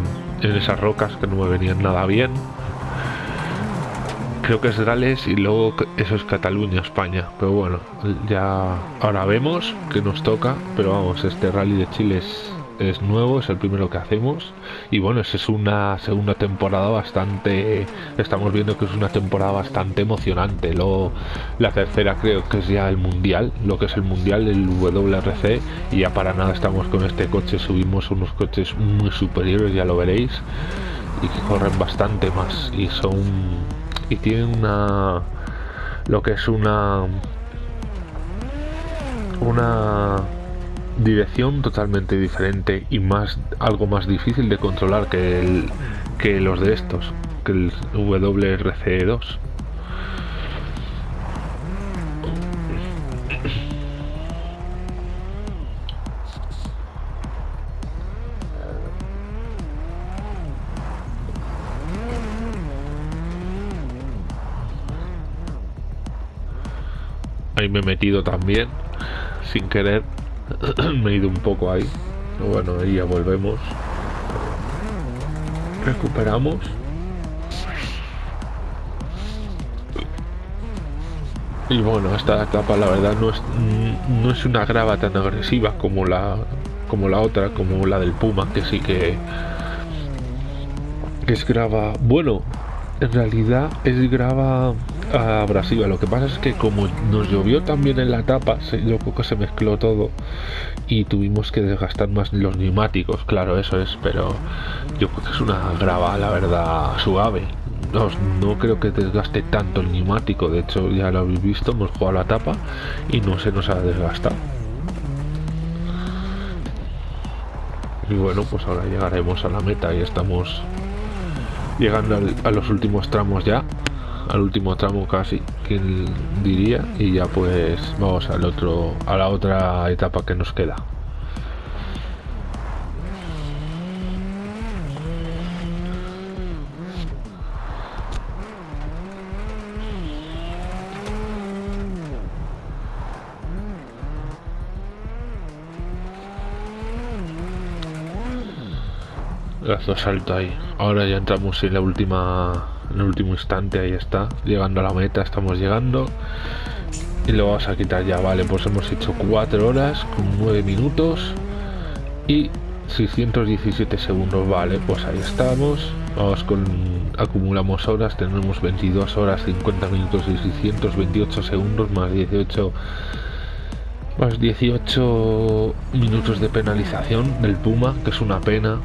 en esas rocas que no me venían nada bien. Creo que es Gales y luego eso es Cataluña España. Pero bueno ya ahora vemos que nos toca pero vamos este rally de Chile es es nuevo, es el primero que hacemos. Y bueno, es una segunda temporada bastante. Estamos viendo que es una temporada bastante emocionante. Luego, la tercera creo que es ya el mundial, lo que es el mundial del WRC. Y ya para nada estamos con este coche, subimos unos coches muy superiores, ya lo veréis. Y que corren bastante más. Y son. Y tienen una. Lo que es una. Una dirección totalmente diferente y más algo más difícil de controlar que el, que los de estos que el WRC2 ahí me he metido también sin querer me he ido un poco ahí. Bueno, ahí ya volvemos. Recuperamos. Y bueno, esta etapa la verdad no es, no es una grava tan agresiva como la como la otra, como la del Puma, que sí que, que es grava. Bueno, en realidad es grava abrasiva. Lo que pasa es que como nos llovió también en la etapa, se, yo que se mezcló todo y tuvimos que desgastar más los neumáticos. Claro, eso es, pero yo creo que es una grava, la verdad, suave. No, no creo que desgaste tanto el neumático. De hecho, ya lo habéis visto, hemos jugado la tapa y no se nos ha desgastado. Y bueno, pues ahora llegaremos a la meta y estamos llegando a los últimos tramos ya al último tramo casi quien diría y ya pues vamos al otro a la otra etapa que nos queda Gracias salto ahí. Ahora ya entramos en la última en el último instante ahí está llegando a la meta estamos llegando. Y lo vamos a quitar ya vale pues hemos hecho 4 horas con 9 minutos y 617 segundos vale pues ahí estamos. Vamos con acumulamos horas tenemos 22 horas 50 minutos y 628 segundos más 18 más 18 minutos de penalización del Puma que es una pena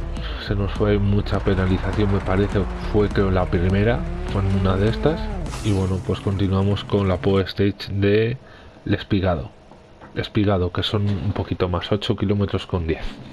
se nos fue mucha penalización me parece fue creo la primera con una de estas. Y bueno pues continuamos con la Poe Stage de Espigado Espigado que son un poquito más 8 kilómetros con 10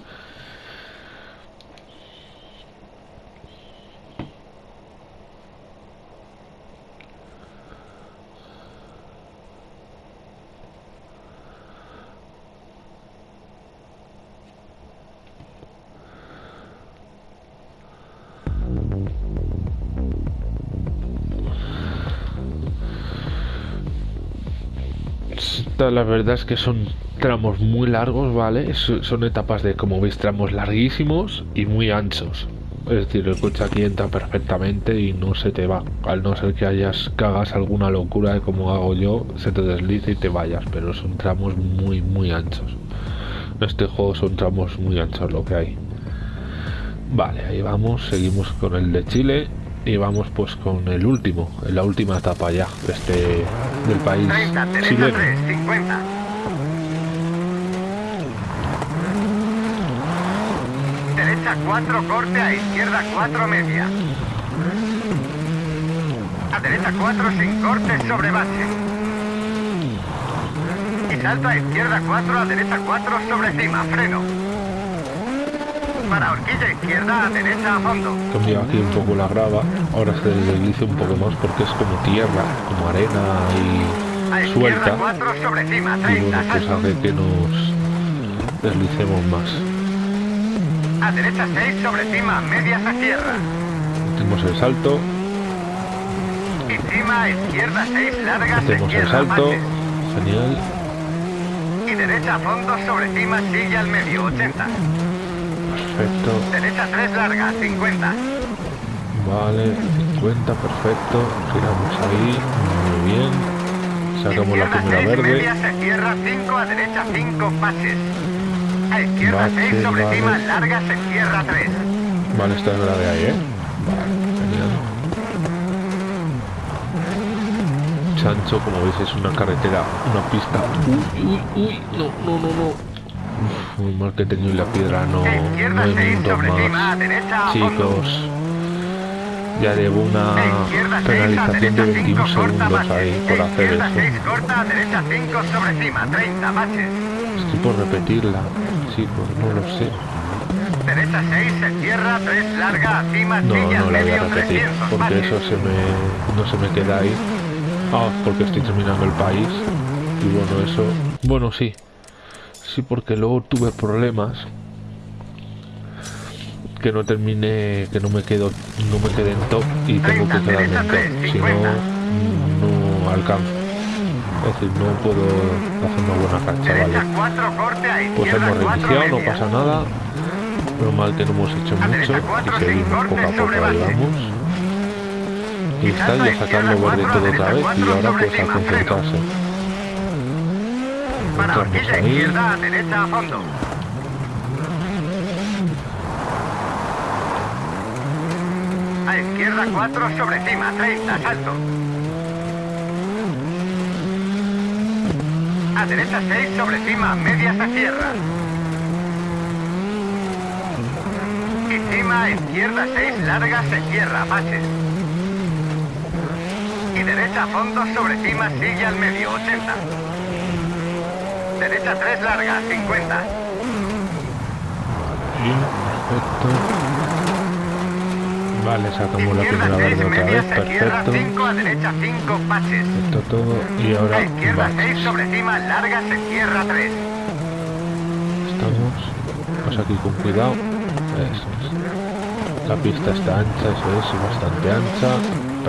la verdad es que son tramos muy largos, ¿vale? Son etapas de, como veis, tramos larguísimos y muy anchos. Es decir, el coche aquí entra perfectamente y no se te va. Al no ser que hayas cagas alguna locura de como hago yo, se te desliza y te vayas. Pero son tramos muy, muy anchos. En este juego son tramos muy anchos lo que hay. Vale, ahí vamos. Seguimos con el de Chile y vamos pues con el último, la última etapa ya este del país 30, chileno. 3, 50. Derecha 4, corte a izquierda 4, media. A derecha 4 sin corte sobre base. Y salto a izquierda 4, a derecha 4 sobre cima, freno para horquilla izquierda a derecha a fondo. Cambia aquí un poco la grava, ahora se deslice un poco más porque es como tierra, como arena y suelta. 4 sobre cima, 30, y bueno, pues hace que nos deslicemos más. A derecha 6 sobre cima, medias a tierra. Hacemos el salto. Y cima, izquierda 6 largas, Hacemos el salto. Genial. Y derecha a fondo sobre cima, sigue al medio, 80. Perfecto. Derecha 3 larga, 50. Vale, 50, perfecto. Giramos ahí, muy bien. Sacamos la primera 6, verde. media se cierra 5 a derecha 5 pases. A izquierda Bache, 6 sobre vale. cima, larga, se cierra 3. Vale, esta es la de ahí, ¿eh? Vale, genial. Chancho, como veis, es una carretera, una pista. Uy, uy, uy, no, no, no, no. Muy mal que he tenido la piedra, no, no hay 6 minutos sobre cima, a más. Chicos, ya llevo una A izquierda 6 a penalización de derecha 5 21 corta segundos ahí por A hacer eso. 6 corta, a derecha 5 sobre cima, 30 baches. Estoy por repetirla, chicos, no lo sé. Derecha 6 se cierra, 3 larga, cima, No, no la voy a repetir, 300 porque eso se me, no se me queda ahí. Ah, porque estoy terminando el país. Y bueno, eso... Bueno, sí. Sí, porque luego tuve problemas. Que no terminé, que no me quedo, no me quedé en top y tengo que 30, quedarme en top. Si no, 50. no alcanzo. Es decir, no puedo hacer una buena Derecha ¿vale? 4 corte, a Pues hemos 4 reiniciado, no pasa nada. Normal que no hemos hecho A mucho y seguimos poco a poco, vamos. Y está ya sacarlo verde todo otra vez y ahora pues a concentrarse. Para horquilla izquierda, a derecha a fondo. A izquierda 4 sobre cima, 30, salto. A derecha 6 sobre cima, media se cierra. Y cima, a izquierda 6, larga se cierra, baches. Y derecha a fondo sobre cima, sigue al medio, 80. Derecha 3 larga, 50. Y, perfecto. Vale, sacamos la Izquierda primera 6, verde otra vez, se perfecto. 5 a derecha 5, baches. Esto todo y ahora A izquierda 6 baches. sobre cima, larga se cierra 3. Estamos. Pues aquí con cuidado. Eso es. La pista está ancha, eso es, bastante ancha.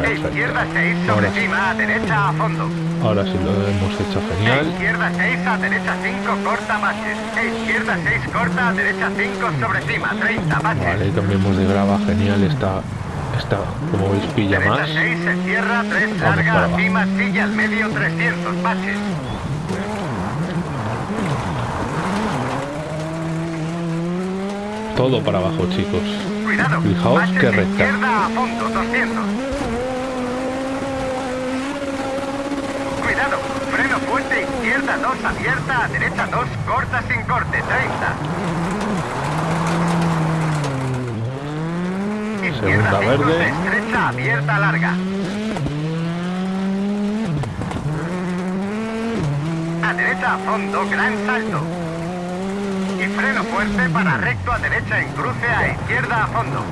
A izquierda Perfecto. 6 sobre Ahora, cima, a derecha a fondo. Ahora sí lo hemos hecho genial. izquierda 6, a derecha 5, corta baches. A izquierda 6, corta, a derecha 5 sobre cima, 30 baches. Vale, cambiamos de grava, genial. Está, está como veis, pilla Derecha más. 6 se cierra, 3 Vamos para larga, abajo. cima, silla al medio, 300 baches. Todo para abajo, chicos. Cuidado, Fijaos de recta. izquierda a fondo, 200. Cuidado, fuerte, izquierda 2 abierta, a derecha 2 corta sin corte, 30. Izquierda Segunda 5 verde. estrecha, abierta, larga. A derecha a fondo, gran salto. Y freno fuerte para recto a derecha en cruce, a izquierda a fondo.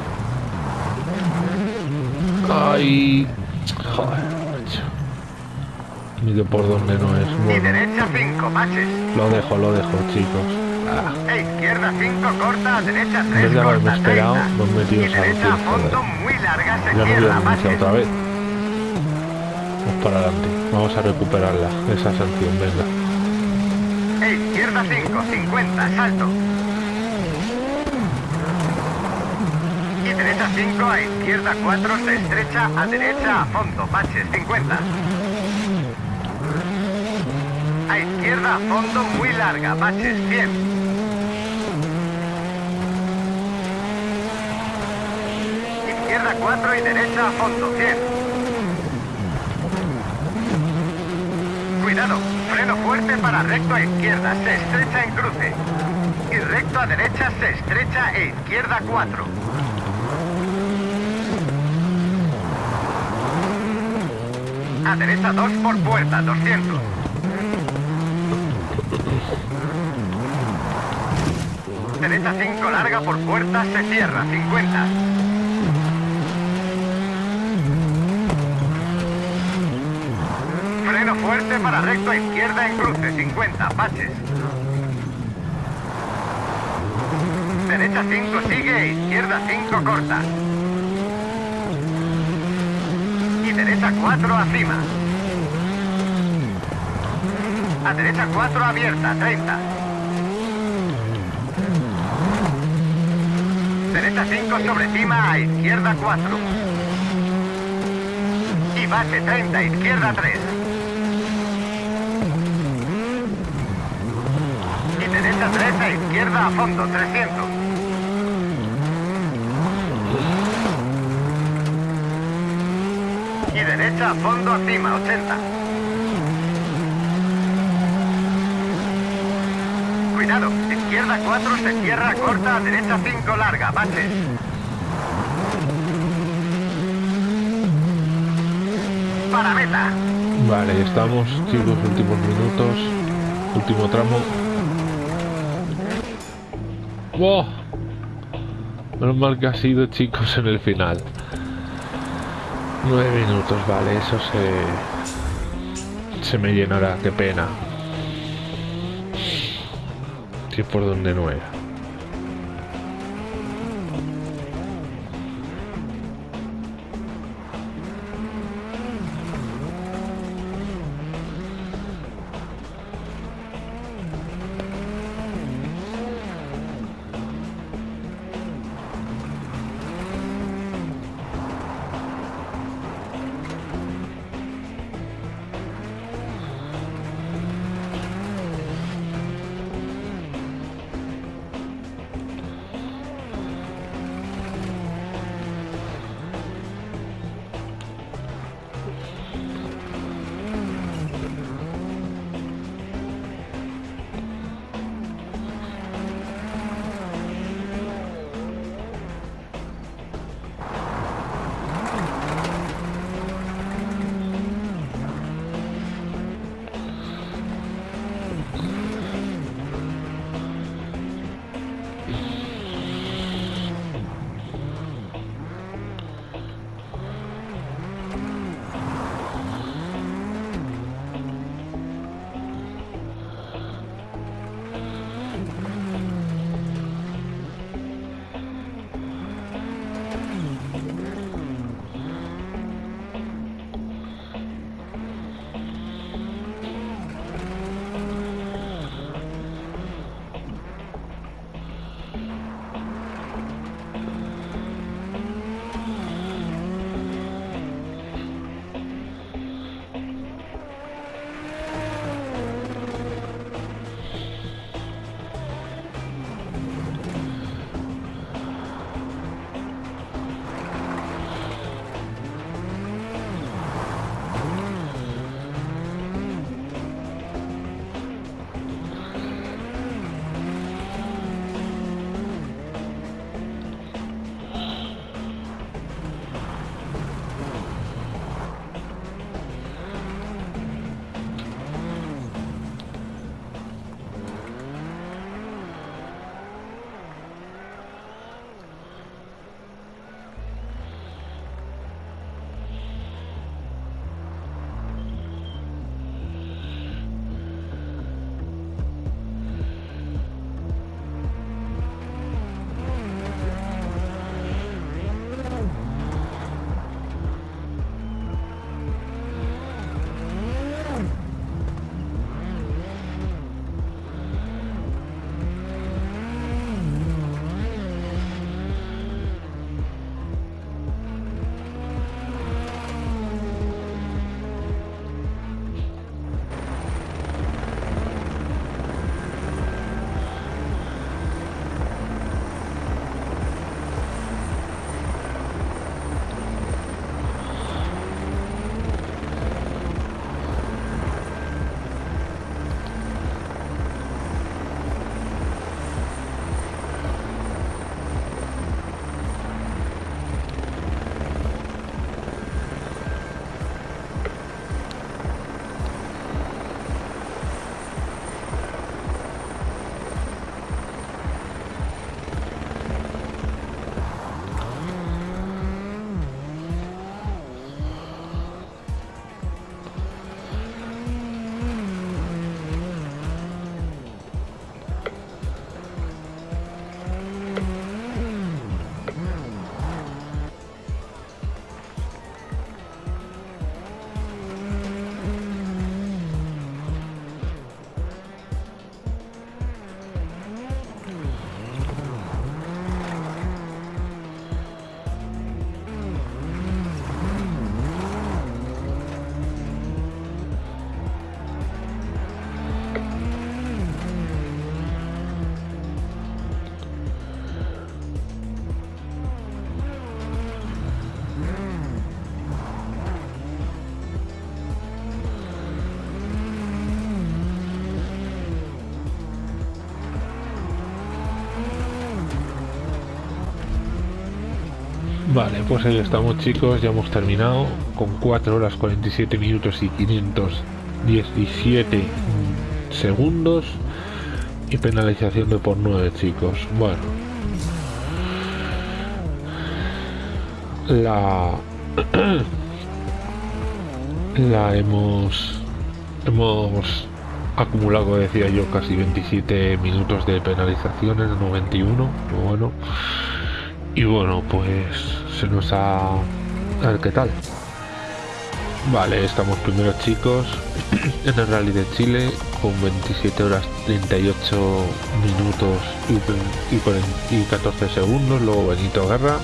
Ay. Joder. Ni que por dónde no es. Y Bueno, derecha 5, baches. lo dejo, lo dejo, chicos. Ah, A izquierda 5 corta, a derecha 3 En vez de haberme esperado, 30. me he metido Y esa derecha a fondo, muy larga, se ya no voy a otra vez. Vamos para adelante. Vamos a recuperarla, esa sanción, venga. A izquierda 5, 50, salto. Y derecha 5, a izquierda 4, se estrecha, a derecha a fondo, baches 50. A izquierda a fondo, muy larga, baches 100. Izquierda 4 y derecha a fondo, 100. Cuidado, freno fuerte para recto a izquierda, se estrecha en cruce. Y recto a derecha, se estrecha e izquierda 4. A derecha 2 por puerta, 200. Derecha 5 larga por puerta, se cierra, 50. Freno fuerte para recto a izquierda en cruce, 50, baches. Derecha 5 sigue, izquierda 5 corta. Y derecha 4 acima. A derecha 4 abierta, 30. Derecha 5 sobre cima, a izquierda 4. Y base 30, izquierda 3. Y derecha 3 a izquierda a fondo, 300. Y derecha a fondo, acima, 80. Izquierda 4, se cierra corta, derecha 5 larga, baches. Para meta. Vale, estamos, chicos, últimos minutos. Último tramo. ¡Wow! Menos mal que ha sido, chicos, en el final. Nueve minutos, vale, eso se... Se me llenará, qué pena. Por donde no era. Vale, pues ahí estamos chicos, ya hemos terminado con 4 horas 47 minutos y 517 segundos y penalización de por 9 chicos. Bueno. La... la hemos... Hemos acumulado, decía yo, casi 27 minutos de penalizaciones, 91, bueno. Y bueno, pues se nos ha... A ver qué tal. Vale, estamos primeros chicos en el Rally de Chile con 27 horas 38 minutos y, 14 segundos. Luego Benito Guerra.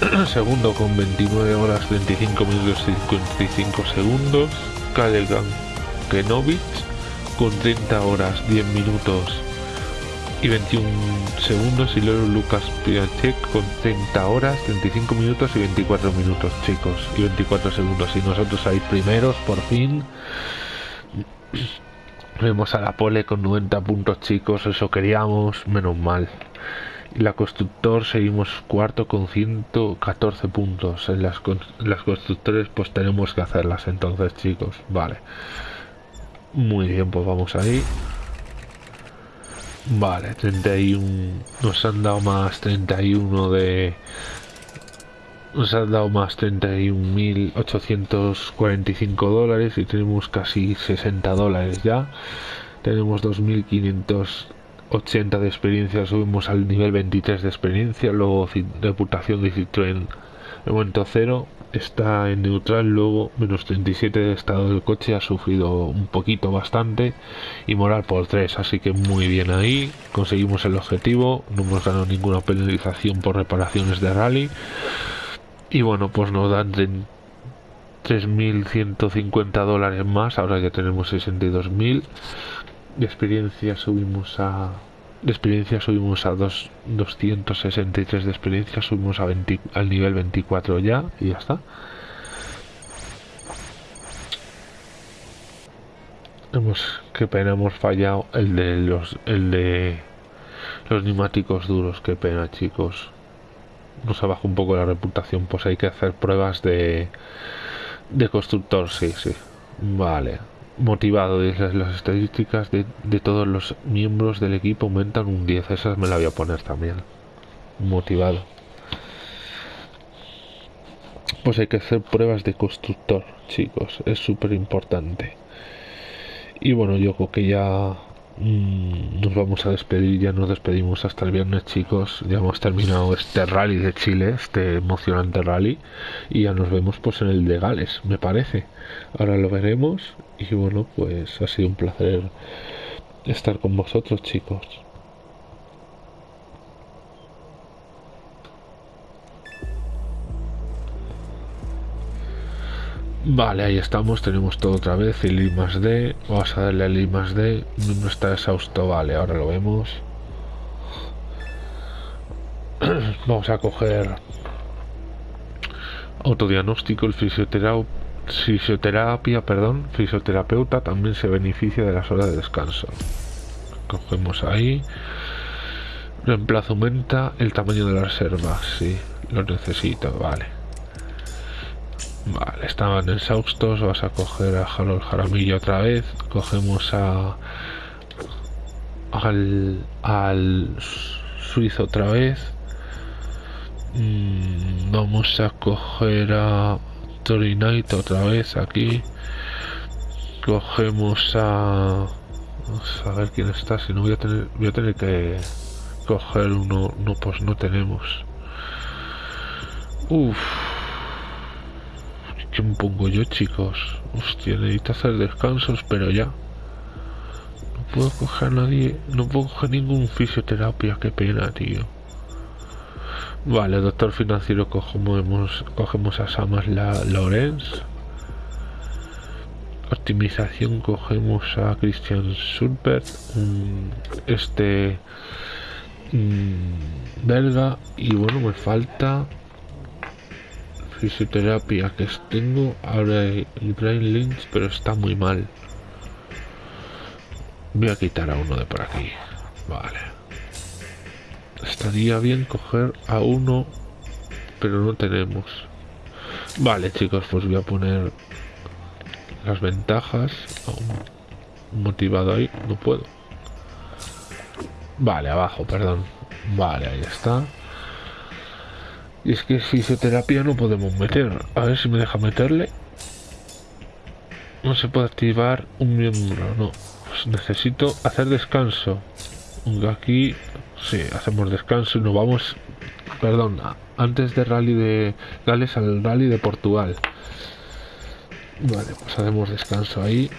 Segundo con 29 horas 25 minutos y 55 segundos. Kalegan Kenovic con 30 horas 10 minutos y 21 segundos y luego Lucas Piatek con 30 horas, 35 minutos y 24 minutos, chicos, y 24 segundos. Y nosotros ahí primeros, por fin. Vemos a la pole con 90 puntos, chicos, eso queríamos, menos mal. Y la constructor seguimos cuarto con 114 puntos. En las, las constructores pues tenemos que hacerlas entonces, chicos, vale. Muy bien, pues vamos ahí. Vale, 31. Nos han dado más 31 de. Nos han dado más 31.845 dólares y tenemos casi 60 dólares ya. Tenemos 2.580 de experiencia, subimos al nivel 23 de experiencia, luego reputación de Citroën el momento cero está en neutral, luego menos 37 de estado del coche, ha sufrido un poquito bastante y moral por 3, así que muy bien ahí, conseguimos el objetivo, no hemos ganado ninguna penalización por reparaciones de rally y bueno, pues nos dan 3.150 dólares más, ahora ya tenemos 62.000 de experiencia subimos a de experiencia subimos a 263 de experiencia, subimos a al nivel 24 ya y ya está. Hemos, qué pena, hemos fallado el de los, el de los neumáticos duros, qué pena chicos. Nos abajo un poco la reputación, pues hay que hacer pruebas de, de constructor, sí, sí. Vale motivado. Las, las estadísticas de, de, todos los miembros del equipo aumentan un 10. Esas me la voy a poner también. Motivado. Pues hay que hacer pruebas de constructor, chicos. Es súper importante. Y bueno, yo creo que ya Mm, nos vamos a despedir, ya nos despedimos hasta el viernes chicos, ya hemos terminado este rally de Chile, este emocionante rally y ya nos vemos pues en el de Gales, me parece. Ahora lo veremos y bueno, pues ha sido un placer estar con vosotros chicos. Vale, ahí estamos, tenemos todo otra vez, el I más D, vamos a darle el I más D, no está exhausto, vale, ahora lo vemos. vamos a coger autodiagnóstico, el fisioterapia, fisioterapia, perdón, fisioterapeuta también se beneficia de las horas de descanso. Cogemos ahí, reemplazo aumenta el tamaño de la reserva, sí, lo necesito, vale. Vale, estaban exhaustos. Vas a coger a Harold Jaramillo otra vez. Cogemos a. Al. Al suizo otra vez. Mm, vamos a coger a Tori Knight otra vez aquí. Cogemos a. Vamos a ver quién está. Si no voy a tener. Voy a tener que coger uno. No, pues no tenemos. Uff. ¿Qué me pongo yo, chicos? Hostia, necesito hacer descansos, pero ya. No puedo coger a nadie. No puedo coger ningún fisioterapia. Qué pena, tío. Vale, doctor financiero, cogemos, cogemos a Samas la Lorenz. Optimización, cogemos a Christian Sulpert. Este. belga. Y bueno, me falta fisioterapia que tengo ahora el Brain Lynch, pero está muy mal. Voy a quitar a uno de por aquí. Vale. Estaría bien coger a uno pero no tenemos. Vale, chicos, pues voy a poner las ventajas. motivado ahí, no puedo. Vale, abajo, perdón. Vale, ahí está. Y es que fisioterapia no podemos meter. A ver si me deja meterle. No se puede activar un miembro, no. Pues necesito hacer descanso. Aquí, sí, hacemos descanso y nos vamos, perdón, antes de rally de Gales al rally de Portugal. Vale, pues hacemos descanso ahí.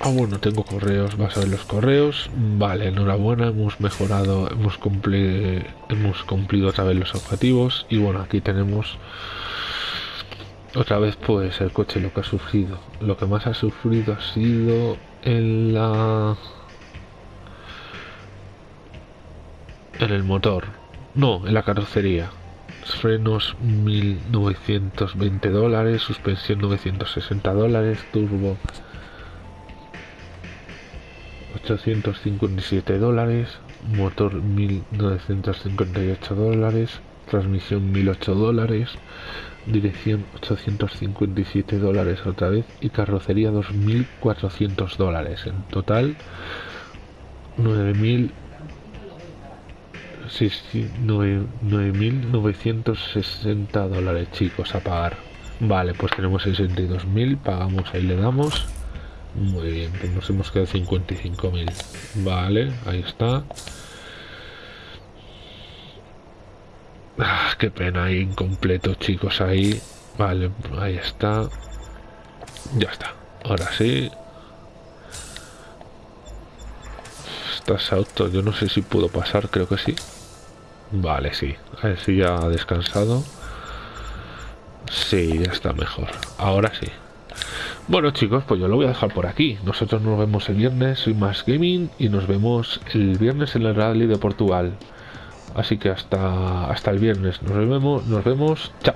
Ah, bueno, tengo correos, vas a ver los correos. Vale, enhorabuena, hemos mejorado, hemos, cumplido, hemos cumplido otra vez los objetivos. Y bueno, aquí tenemos otra vez pues el coche lo que ha sufrido. Lo que más ha sufrido ha sido en la... En el motor. No, en la carrocería. Frenos 1920 dólares, suspensión 960 dólares, turbo 857 dólares, motor 1958 dólares, transmisión 1008 dólares, dirección 857 dólares otra vez y carrocería 2400 dólares. En total 9000 9.960 dólares chicos a pagar vale pues tenemos 62.000 pagamos ahí le damos muy bien, pues nos hemos quedado 55.000. Vale, ahí está. Ah, qué pena, ahí incompleto, chicos, ahí. Vale, ahí está. Ya está. Ahora sí. Estás auto, yo no sé si puedo pasar, creo que sí. Vale, sí. A ver si ya ha descansado. Sí, ya está mejor. Ahora sí. Bueno chicos, pues yo lo voy a dejar por aquí. Nosotros nos vemos el viernes, soy más gaming y nos vemos el viernes en el rally de Portugal. Así que hasta, hasta el viernes. Nos vemos, nos vemos. Chao.